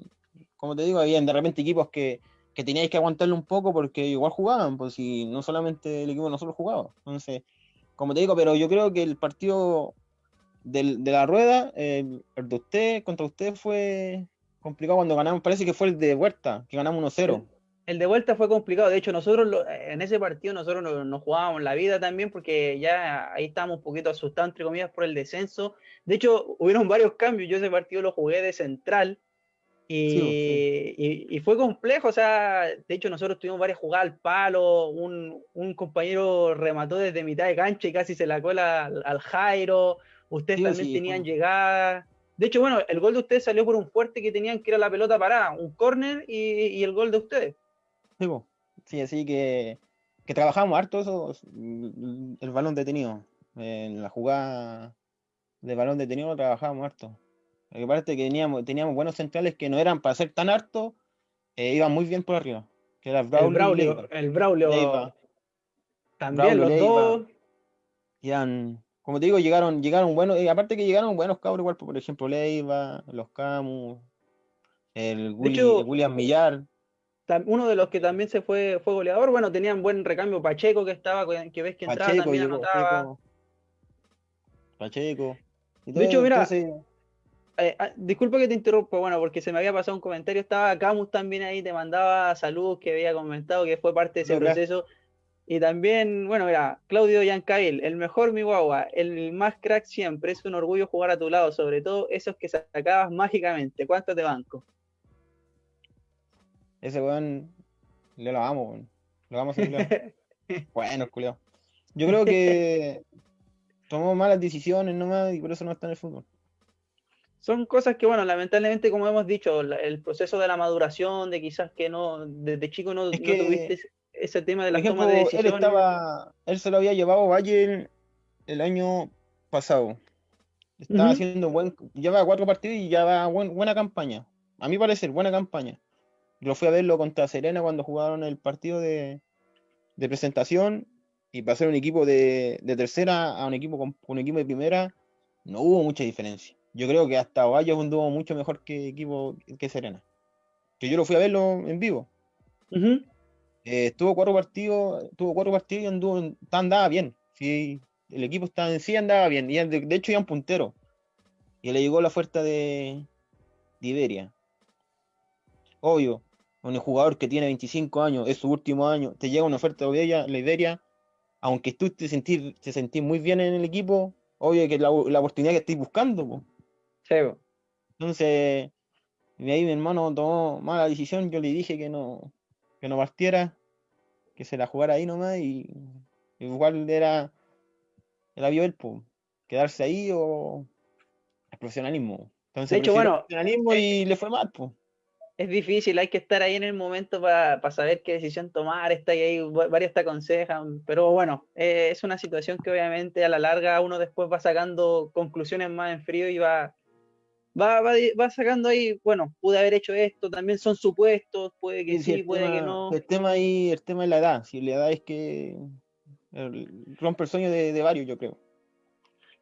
como te digo, habían de repente equipos que, que teníais que aguantarle un poco porque igual jugaban, pues si no solamente el equipo de nosotros jugaba. Entonces, como te digo, pero yo creo que el partido de la rueda, el, de usted contra usted fue complicado cuando ganamos, parece que fue el de vuelta, que ganamos 1-0. El de vuelta fue complicado, de hecho nosotros en ese partido nosotros nos, jugábamos la vida también porque ya ahí estábamos un poquito asustados entre comillas por el descenso. De hecho hubieron varios cambios, yo ese partido lo jugué de central, y, fue complejo, o sea, de hecho nosotros tuvimos varias jugadas al palo, un, compañero remató desde mitad de cancha y casi se la cola al, Jairo, ustedes también tenían llegada, De hecho, bueno, el gol de ustedes salió por un fuerte que tenían que era la pelota parada, un córner y, el gol de ustedes. Sí, así que, que trabajamos harto eso, el balón detenido. En la jugada de balón detenido trabajábamos harto. Porque aparte que teníamos, teníamos buenos centrales que no eran para ser tan harto, eh, iban muy bien por arriba. Que era el Braulio. El Braulio. También los dos. como te digo, llegaron, llegaron buenos, y aparte que llegaron buenos cabros, igual, por ejemplo, Leiva, los Camus, el, William Millar. Uno de los que también se fue, fue goleador, bueno, tenían buen recambio Pacheco que estaba, que ves que entraba Pacheco, también anotaba. Pacheco. de hecho, mira, eh, ah, disculpa que te interrumpa, bueno, porque se me había pasado un comentario, estaba Camus también ahí, te mandaba saludos que había comentado que fue parte de ese proceso. Y también, bueno, mira, Claudio Yancail, el mejor mi guagua, el más crack siempre, es un orgullo jugar a tu lado, sobre todo esos que sacabas mágicamente. ¿Cuánto te banco? Ese weón, le lo amo, Lo vamos a hacer. [LAUGHS] bueno, culiao. Yo creo que tomó malas decisiones nomás y por eso no está en el fútbol. Son cosas que, bueno, lamentablemente, como hemos dicho, el proceso de la maduración, de quizás que no, desde chico no, tuviste ese tema de la toma de decisiones. Él, estaba, él se lo había llevado Valle el, año pasado. Estaba haciendo buen, lleva cuatro partidos y ya va buena campaña. A mí parece buena campaña. Yo fui a verlo contra Serena cuando jugaron el partido de, presentación y pasar un equipo de, tercera a un equipo con un equipo de primera, no hubo mucha diferencia. Yo creo que hasta Ovalle anduvo mucho mejor que equipo que Serena. Que yo lo fui a verlo en vivo. Eh, estuvo cuatro partidos, tuvo cuatro partidos y anduvo, andaba bien. Sí, el equipo estaba en sí andaba bien. Y de, hecho iba un puntero. Y le llegó la oferta de, Iberia. Obvio, un jugador que tiene 25 años, es su último año, te llega una oferta de la Iberia, aunque tú te sentís, te sentís muy bien en el equipo, obvio que la, la oportunidad que estés buscando. Entonces, ahí mi hermano tomó mala decisión, yo le dije que no, que no partiera, que se la jugara ahí nomás y igual era el avión quedarse ahí o el profesionalismo. Entonces, de hecho, bueno, profesionalismo y le fue mal, pues. Es difícil, hay que estar ahí en el momento para saber qué decisión tomar, está ahí, varios te aconsejan, pero bueno, eh, es una situación que obviamente a la larga uno después va sacando conclusiones más en frío y va, va, va, sacando ahí, bueno, pude haber hecho esto, también son supuestos, puede que sí, puede que no. El tema ahí, el tema es la edad, si la edad es que rompe el sueño de, varios, yo creo.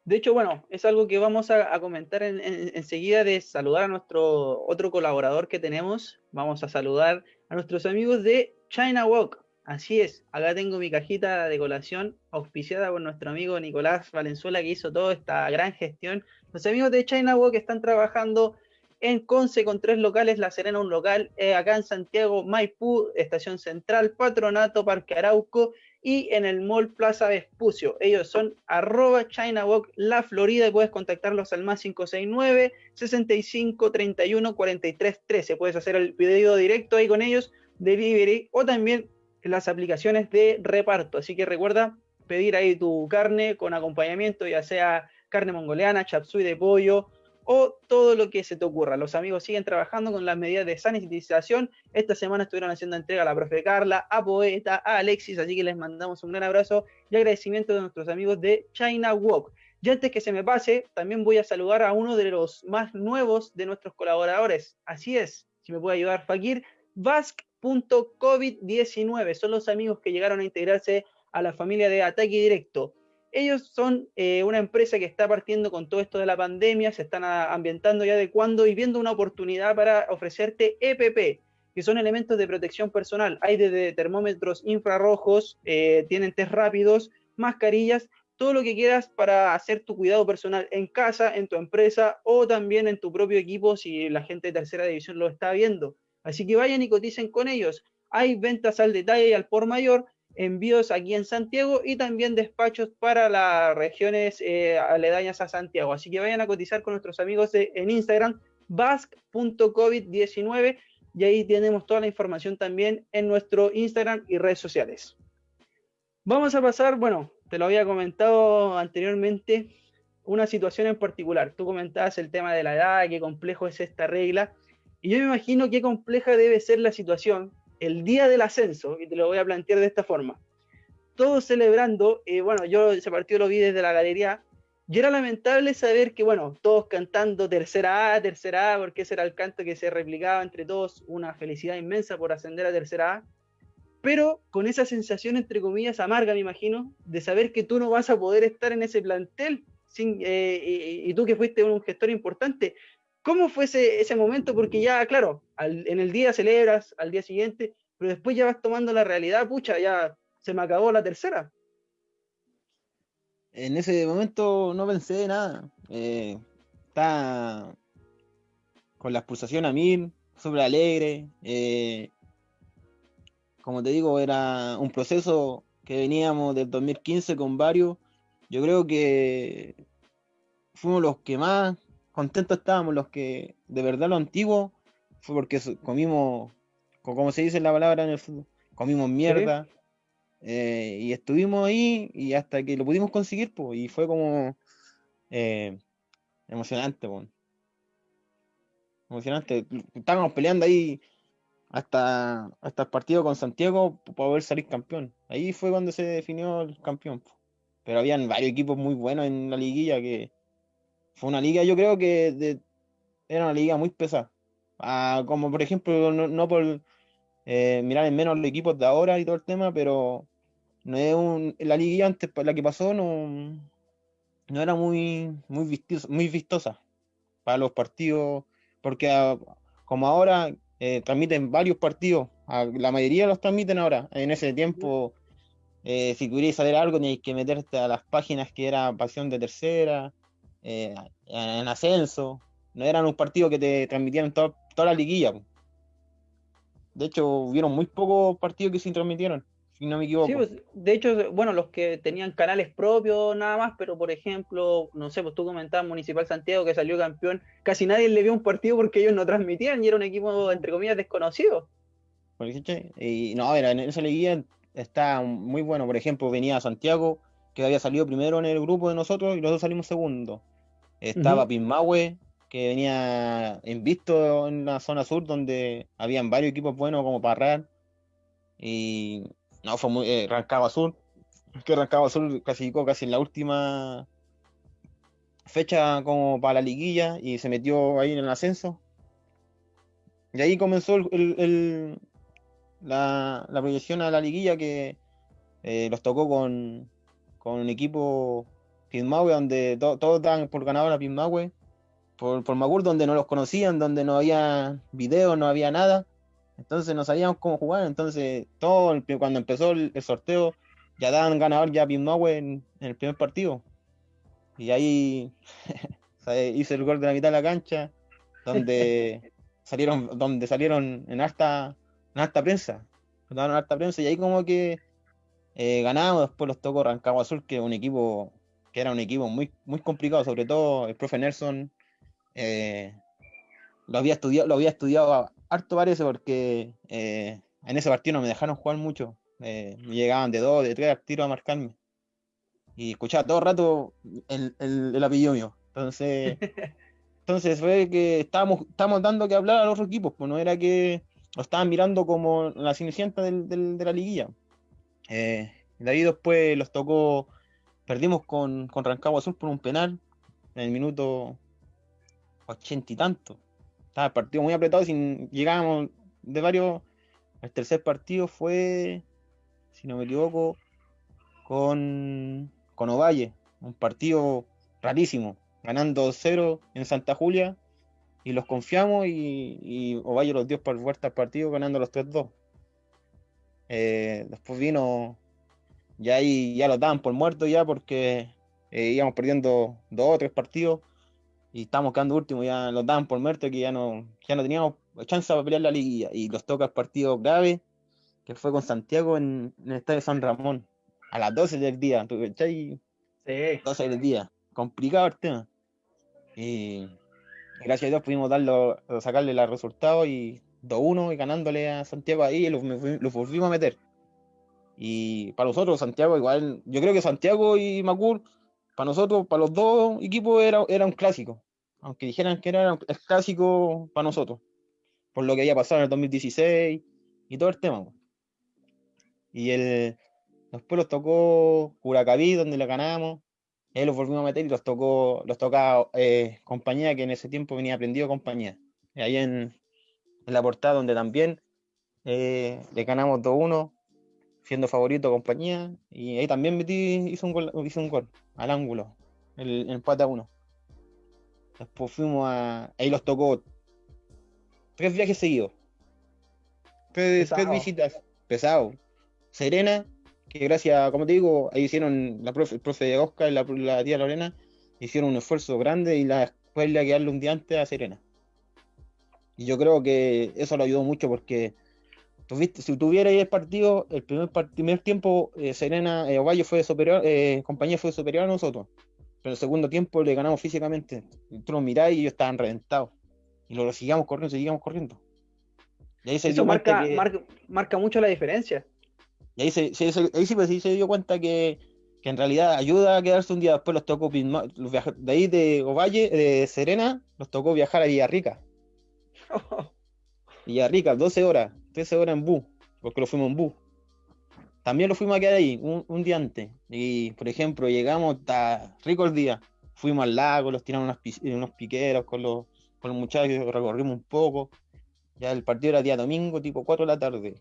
De hecho, bueno, es algo que vamos a, comentar enseguida en, de saludar a nuestro otro colaborador que tenemos. Vamos a saludar a nuestros amigos de China Walk. Así es, acá tengo mi cajita de colación auspiciada por nuestro amigo Nicolás Valenzuela que hizo toda esta gran gestión los amigos de China Walk están trabajando en Conce con tres locales, La Serena un local, eh, acá en Santiago, Maipú, Estación Central, Patronato, Parque Arauco y en el Mall Plaza Vespucio. Ellos son arroba La Florida y puedes contactarlos al más 569 65 31 43 13. Puedes hacer el video directo ahí con ellos, delivery o también las aplicaciones de reparto. Así que recuerda pedir ahí tu carne con acompañamiento, ya sea carne mongoliana, chapsui de pollo o todo lo que se te ocurra. Los amigos siguen trabajando con las medidas de sanitización. Esta semana estuvieron haciendo entrega a la profe Carla, a Poeta, a Alexis, así que les mandamos un gran abrazo y agradecimiento de nuestros amigos de China Walk. Y antes que se me pase, también voy a saludar a uno de los más nuevos de nuestros colaboradores. Así es, si me puede ayudar Fakir, Vasc.covid19. Son los amigos que llegaron a integrarse a la familia de Ataque Directo. Ellos son eh, una empresa que está partiendo con todo esto de la pandemia, se están ambientando y adecuando y viendo una oportunidad para ofrecerte EPP, que son elementos de protección personal. Hay desde termómetros infrarrojos, eh, tienen test rápidos, mascarillas, todo lo que quieras para hacer tu cuidado personal en casa, en tu empresa o también en tu propio equipo si la gente de tercera división lo está viendo. Así que vayan y coticen con ellos. Hay ventas al detalle y al por mayor envíos aquí en Santiago y también despachos para las regiones eh, aledañas a Santiago. Así que vayan a cotizar con nuestros amigos en Instagram, basque.covid19 y ahí tenemos toda la información también en nuestro Instagram y redes sociales. Vamos a pasar, bueno, te lo había comentado anteriormente, una situación en particular. Tú comentabas el tema de la edad, qué complejo es esta regla, y yo me imagino qué compleja debe ser la situación el día del ascenso, y te lo voy a plantear de esta forma. Todos celebrando, eh, bueno, yo ese partido lo vi desde la galería, y era lamentable saber que, bueno, todos cantando tercera A, tercera A, porque ese era el canto que se replicaba entre todos, una felicidad inmensa por ascender a tercera A, pero con esa sensación, entre comillas, amarga, me imagino, de saber que tú no vas a poder estar en ese plantel, eh, y, tú que fuiste un gestor importante, ¿Cómo fue ese, momento? Porque ya, claro, en el día celebras, al día siguiente, pero después ya vas tomando la realidad, pucha, ya se me acabó la tercera. En ese momento no pensé nada. Eh, estaba con la expulsación a mí, súper alegre. Eh, como te digo, era un proceso que veníamos del 2015 con varios. Yo creo que fuimos los que más contentos estábamos los que de verdad lo antiguo fue porque comimos, como se dice la palabra en el fútbol, comimos mierda eh, y estuvimos ahí y hasta que lo pudimos conseguir, pues, y fue como eh, emocionante, pues. Emocionante. Estábamos peleando ahí hasta, hasta el partido con Santiago para poder salir campeón. Ahí fue cuando se definió el campeón. Pero habían varios equipos muy buenos en la liguilla que, fue una liga, yo creo que era una liga muy pesada. Ah, como por ejemplo, no, por eh, mirar en menos los equipos de ahora y todo el tema, pero no es un, la liga antes, la que pasó, no, no era muy, muy, vistosa, muy vistosa para los partidos, porque ah, como ahora eh, transmiten varios partidos, ah, la mayoría los transmiten ahora. En ese tiempo, eh, si querías saber algo, tenías que meterte a las páginas que era Pasión de Tercera, eh, en ascenso. No eran un partido que te transmitieran toda la liguilla. De hecho, hubieron muy pocos partidos que se transmitieron, si no me equivoco. Pues, de hecho, bueno, los que tenían canales propios nada más, pero por ejemplo, no sé, pues tú comentabas Municipal Santiago que salió campeón, casi nadie le vio un partido porque ellos no transmitían y era un equipo, entre comillas, desconocido. Y no, era, en esa liguilla está muy bueno. Por ejemplo, venía Santiago, que había salido primero en el grupo de nosotros y los dos salimos segundo. Estaba uh que venía invisto en la zona sur, donde habían varios equipos buenos como Parral. Y no, fue muy. Eh, Rancagua Azul, que Rancagua Azul clasificó casi en la última fecha como para la liguilla y se metió ahí en el ascenso. Y ahí comenzó el, la, proyección a la liguilla que eh, los tocó con, con un equipo Pismahue, donde todos daban por ganador a Pismahue, por, por Magur, donde no los conocían, donde no había videos, no había nada. Entonces no sabíamos cómo jugar. Entonces, todo cuando empezó el, sorteo, ya daban ganador ya a Pismahue en, el primer partido. Y ahí [LAUGHS] hice el gol de la mitad de la cancha, donde [LAUGHS] salieron, donde salieron en alta, en alta prensa. En alta prensa, y ahí como que eh, ganamos, después los tocó Rancagua Azul, que es un equipo que era un equipo muy, muy complicado, sobre todo el profe Nelson eh, lo había estudiado, lo había estudiado harto parece porque eh, en ese partido no me dejaron jugar mucho. Eh, llegaban de dos, de tres tiros a marcarme. Y escuchaba todo el rato el, el, apellido mío. Entonces, [LAUGHS] entonces fue que estábamos, estábamos dando que hablar a los equipos, pues no era que lo estaban mirando como la cenicienta de la liguilla. de ahí después los tocó Perdimos con, con Rancagua Azul por un penal en el minuto ochenta y tanto. Estaba el partido muy apretado, sin, llegábamos de varios. El tercer partido fue, si no me equivoco, con, con Ovalle. Un partido rarísimo, ganando 0 en Santa Julia. Y los confiamos y, Ovalle los dio por vuelta al partido ganando los 3-2. Eh, después vino ya ahí ya lo daban por muerto ya porque eh, íbamos perdiendo dos o tres partidos y estábamos quedando último, ya los daban por muerto que ya no, ya no teníamos chance para pelear la liguilla y los toca el partido grave que fue con Santiago en, el estadio San Ramón a las 12 del día, ¿tú Sí. 12 del día, complicado el tema. Y gracias a Dios pudimos darlo, sacarle los resultados y 2-1 y ganándole a Santiago ahí lo, lo volvimos a meter. Y para nosotros, Santiago, igual, yo creo que Santiago y Macur para nosotros, para los dos equipos, era, era un clásico. Aunque dijeran que era el clásico para nosotros. Por lo que había pasado en el 2016 y todo el tema. Y el, después los tocó Curacaví, donde le ganamos. Ahí los volvimos a meter y los tocó, los tocaba eh, compañía que en ese tiempo venía aprendido compañía. Ahí en, en la portada donde también eh, le ganamos 2-1, siendo favorito compañía. Y ahí también metí, hizo un gol, hizo un gol al ángulo, el, el empate a 1. Después fuimos a. Ahí los tocó tres viajes seguidos. Tres, tres visitas. Pesado. Serena, que gracias, como te digo, ahí hicieron la profe, el profe de Oscar y la, la, tía Lorena, hicieron un esfuerzo grande y la escuela que darle un día antes a Serena. Y yo creo que eso lo ayudó mucho porque tuviste, si tuviera ahí el partido, el primer, primer tiempo, eh, Serena eh, Ovalle fue superior, eh, compañía fue superior a nosotros. Pero el segundo tiempo le ganamos físicamente. Tú lo mirás y ellos estaban reventados. Y lo seguíamos corriendo, seguíamos corriendo. Y ahí se Eso marca, que... marca, marca, mucho la diferencia. Y ahí, se, se, ahí sí, pues, sí se dio cuenta que, que, en realidad ayuda a quedarse un día después. Los tocó los de ahí de Ovalle, de Serena, los tocó viajar a Villarrica. [LAUGHS] Villarrica, 12 horas, 13 horas en bus, porque lo fuimos en bus. También lo fuimos a quedar ahí un, un día antes. Y, por ejemplo, llegamos, está rico el día. Fuimos al lago, los tiramos unos, unos piqueros con los, con los muchachos, recorrimos un poco. Ya el partido era día domingo, tipo 4 de la tarde.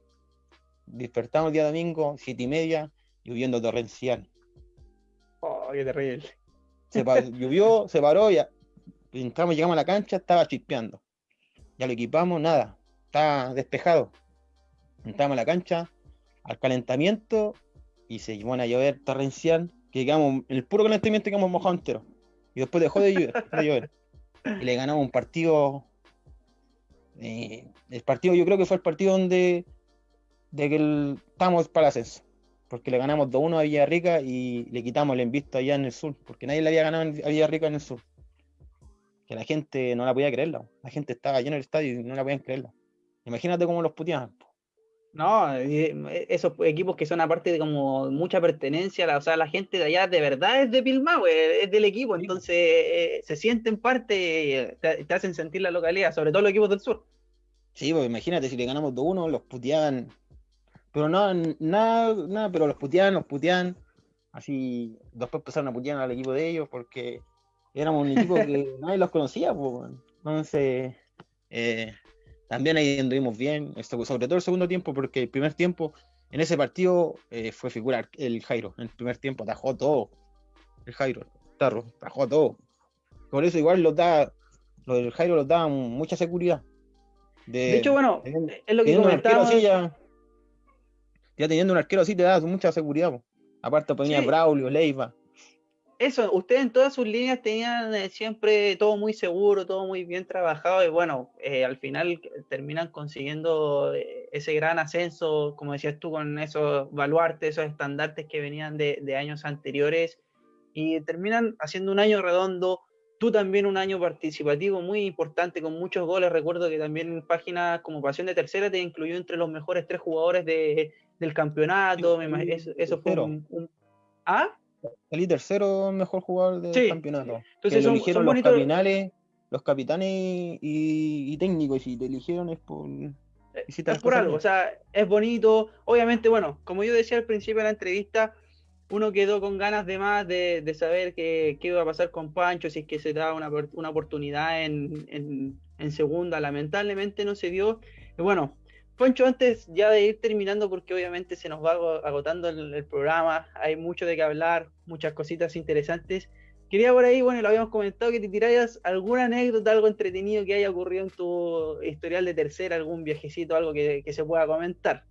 Despertamos el día domingo, 7 y media, lloviendo torrencial. Oh, qué terrible. Se [LAUGHS] llovió, se paró, ya entramos, llegamos a la cancha, estaba chispeando. Ya lo equipamos, nada, estaba despejado. Entramos a la cancha, al calentamiento y se iban a llover torrencial, que quedamos, en el puro calentamiento quedamos mojados entero. Y después dejó de llover, de llover. Y le ganamos un partido. Eh, el partido, yo creo que fue el partido donde de que el, el ascenso. Porque le ganamos 2-1 a Villarrica y le quitamos el invisto allá en el sur. Porque nadie le había ganado a Villarrica en el sur. Que la gente no la podía creerla. La gente estaba llena del estadio y no la podían creerla. Imagínate cómo los puteaban. No, eh, esos equipos que son aparte de como mucha pertenencia, o sea, la gente de allá de verdad es de Pilmahue, es del equipo, entonces eh, se sienten parte, te, te, hacen sentir la localidad, sobre todo los equipos del sur. Sí, pues imagínate, si le ganamos 2-1, los puteaban, pero no, nada, nada, pero los puteaban, los puteaban, así, después empezaron a putear al equipo de ellos, porque éramos un equipo que [LAUGHS] nadie los conocía, pues, entonces... Eh, también ahí anduvimos bien, sobre todo el segundo tiempo, porque el primer tiempo, en ese partido, eh, fue figurar el Jairo. En el primer tiempo atajó todo. El Jairo, Tarro, atajó todo. Por eso igual los da, lo del Jairo los da mucha seguridad. De, hecho, bueno, es lo que comentaba. Ya, ya, teniendo un arquero así te da mucha seguridad. Aparte ponía sí. Braulio, Leiva eso, ustedes en todas sus líneas tenían eh, siempre todo muy seguro, todo muy bien trabajado y bueno, eh, al final terminan consiguiendo eh, ese gran ascenso, como decías tú, con esos baluartes, esos estandartes que venían de, de, años anteriores y terminan haciendo un año redondo, tú también un año participativo muy importante con muchos goles, recuerdo que también en páginas como Pasión de Tercera te incluyó entre los mejores tres jugadores de, del campeonato, eso, eso fue un, un... ¿Ah? Salí tercero mejor jugador del campeonato. Entonces lo eligieron los capitales, los capitanes y, y, técnicos, y te eligieron es por. Eh, es por algo, o sea, es bonito. Obviamente, bueno, como yo decía al principio de la entrevista, uno quedó con ganas de más de, de saber qué, qué, iba a pasar con Pancho, si es que se da una, una oportunidad en, en, en segunda. Lamentablemente no se dio. Y bueno, Poncho, antes ya de ir terminando, porque obviamente se nos va agotando el, el, programa, hay mucho de qué hablar, muchas cositas interesantes. Quería por ahí, bueno, lo habíamos comentado, que te tiraras alguna anécdota, algo entretenido que haya ocurrido en tu historial de tercera, algún viajecito, algo que, que se pueda comentar.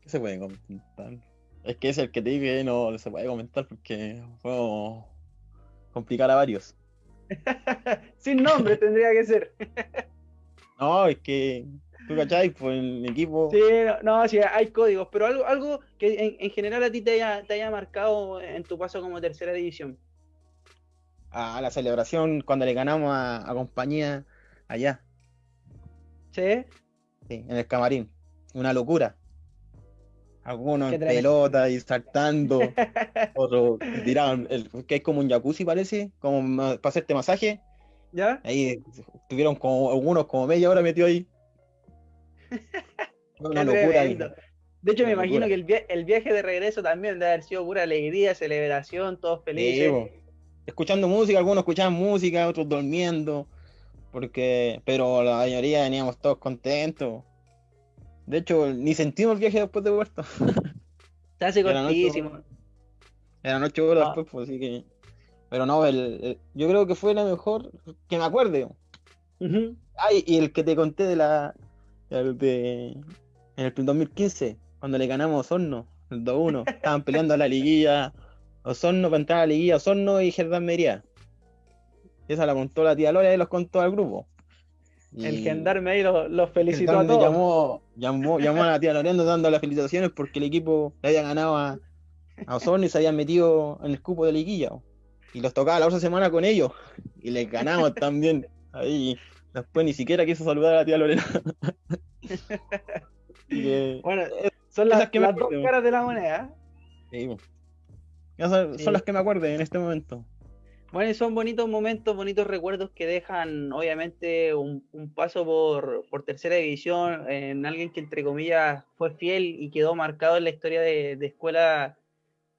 ¿Qué se puede comentar? Es que es el que te dije, no se puede comentar porque puedo complicar a varios. [LAUGHS] Sin nombre tendría que ser. [LAUGHS] no, es que ¿Tú cachai? Pues el equipo. Sí, no, sí, hay códigos, pero algo, algo que en, en, general a ti te haya, te haya marcado en tu paso como tercera división. A la celebración cuando le ganamos a, a compañía allá. ¿Sí? Sí, en el camarín. Una locura. algunos en pelota y saltando, [LAUGHS] otros tiraban, el, que es como un jacuzzi parece, como para hacerte masaje. ¿Ya? Ahí tuvieron como algunos como media hora metido ahí. Una locura. De hecho, me imagino que el, viaje de regreso también debe haber sido pura alegría, celebración, todos felices. escuchando música, algunos escuchaban música, otros durmiendo, porque, pero la mayoría veníamos todos contentos. De hecho, ni sentimos el viaje después de Puerto. Se hace cortísimo. Eran ocho horas ah. después, pues, así que. Pero no, el, yo creo que fue la mejor que me acuerde. Ay, y el que te conté de la. De, en el 2015, cuando le ganamos a Osorno, el 2-1. [LAUGHS] Estaban peleando a la liguilla. Osorno para entrar a la liguilla, Osorno y Germán Mería. Esa la contó la tía Lola y los contó al grupo. El gendarme ahí los, felicitó a todos. Llamó, llamó, llamó a la tía Loreando dando las felicitaciones porque el equipo le había ganado a, a Osorno y se habían metido en el cupo de liguilla. Y los tocaba la otra semana con ellos. Y les ganamos también. Ahí. Después ni siquiera quiso saludar a la tía Lorena. [LAUGHS] bueno, son las, que dos caras de la moneda. Sí. Son, son las que me acuerdo en este momento. Bueno, son bonitos momentos, bonitos recuerdos que dejan, obviamente, un, paso por, tercera división en alguien que, entre comillas, fue fiel y quedó marcado en la historia de, escuela,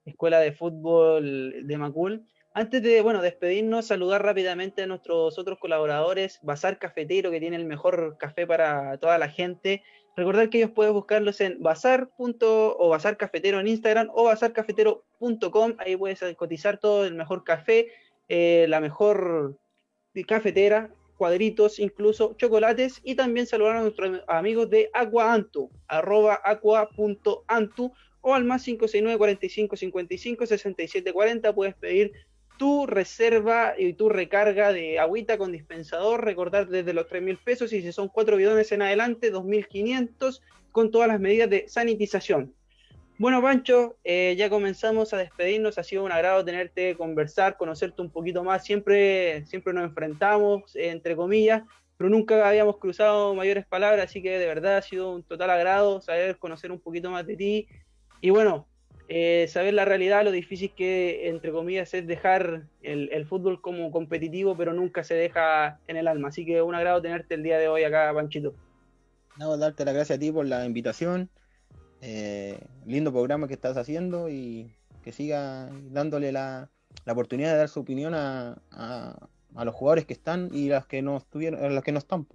escuela de fútbol de Macul. Antes de, bueno, despedirnos, saludar rápidamente a nuestros otros colaboradores, Bazar Cafetero, que tiene el mejor café para toda la gente. Recordar que ellos pueden buscarlos en bazar. o bazar cafetero en Instagram o bazarcafetero.com. Ahí puedes cotizar todo el mejor café eh, la mejor cafetera, cuadritos, incluso chocolates, y también saludar a nuestros amigos de Aquaantu, arroba aqua.antu, o al más 569 45 55 67 40, puedes pedir tu reserva y tu recarga de agüita con dispensador, recordar desde los 3 mil pesos y si son cuatro bidones en adelante, 2.500 con todas las medidas de sanitización. Bueno, Pancho, eh, ya comenzamos a despedirnos. Ha sido un agrado tenerte, conversar, conocerte un poquito más. Siempre, siempre nos enfrentamos, entre comillas, pero nunca habíamos cruzado mayores palabras, así que de verdad ha sido un total agrado saber conocer un poquito más de ti. Y bueno, eh, saber la realidad, lo difícil que, entre comillas, es dejar el, el, fútbol como competitivo, pero nunca se deja en el alma. Así que un agrado tenerte el día de hoy acá, Panchito. No, darte las gracias a ti por la invitación eh, lindo programa que estás haciendo y que siga dándole la, oportunidad de dar su opinión a, a, los jugadores que están y las que no estuvieron, las que no están.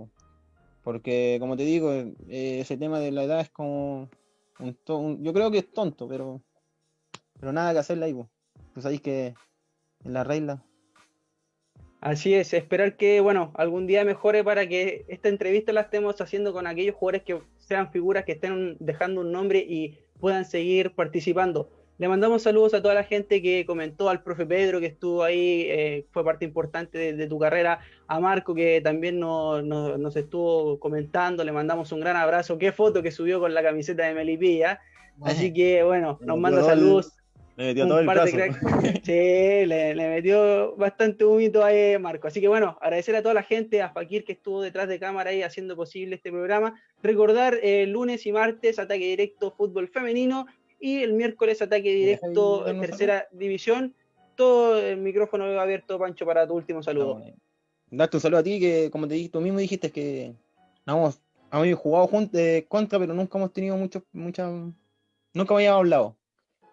Porque como te digo, eh, ese tema de la edad es como un, yo creo que es tonto, pero pero nada que hacerle ahí. Pues sabéis que en la regla. Así es, esperar que, bueno, algún día mejore para que esta entrevista la estemos haciendo con aquellos jugadores que sean figuras que estén dejando un nombre y puedan seguir participando. Le mandamos saludos a toda la gente que comentó, al profe Pedro que estuvo ahí, eh, fue parte importante de, tu carrera, a Marco que también nos estuvo comentando, le mandamos un gran abrazo, qué foto que subió con la camiseta de Melipilla. Así que bueno, nos manda saludos. Le metió todo el brazo. [LAUGHS] Sí, le, metió bastante humito ahí Marco. Así que bueno, agradecer a toda la gente, a Fakir que estuvo detrás de cámara ahí haciendo posible este programa. Recordar el lunes y martes ataque directo fútbol femenino y el miércoles ataque directo en tercera división. Todo el micrófono abierto, Pancho, para tu último saludo. Darte un saludo a ti que, como te dije, tú mismo dijiste que hemos, hemos jugado juntos eh, contra, pero nunca hemos tenido mucho, mucha, nunca habíamos hablado.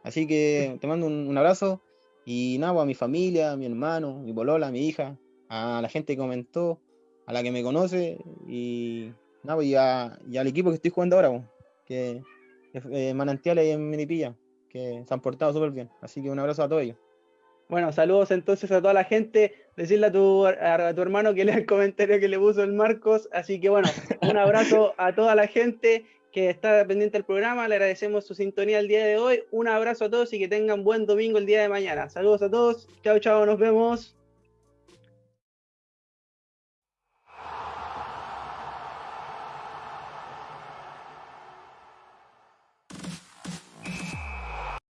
Así que te mando un, abrazo y nada, pues, a mi familia, a mi hermano, mi bolola, a mi hija, a la gente que comentó, a la que me conoce y nada, pues, y, al equipo que estoy jugando ahora, pues, que eh, Manantiales en Minipilla, que se han portado súper bien. Así que un abrazo a todos ellos. Bueno, saludos entonces a toda la gente. Decirle a tu, a tu hermano que lea el comentario que le puso el Marcos. Así que bueno, un abrazo a toda la gente que está pendiente del programa. Le agradecemos su sintonía el día de hoy. Un abrazo a todos y que tengan buen domingo el día de mañana. Saludos a todos. Chao, chao, nos vemos.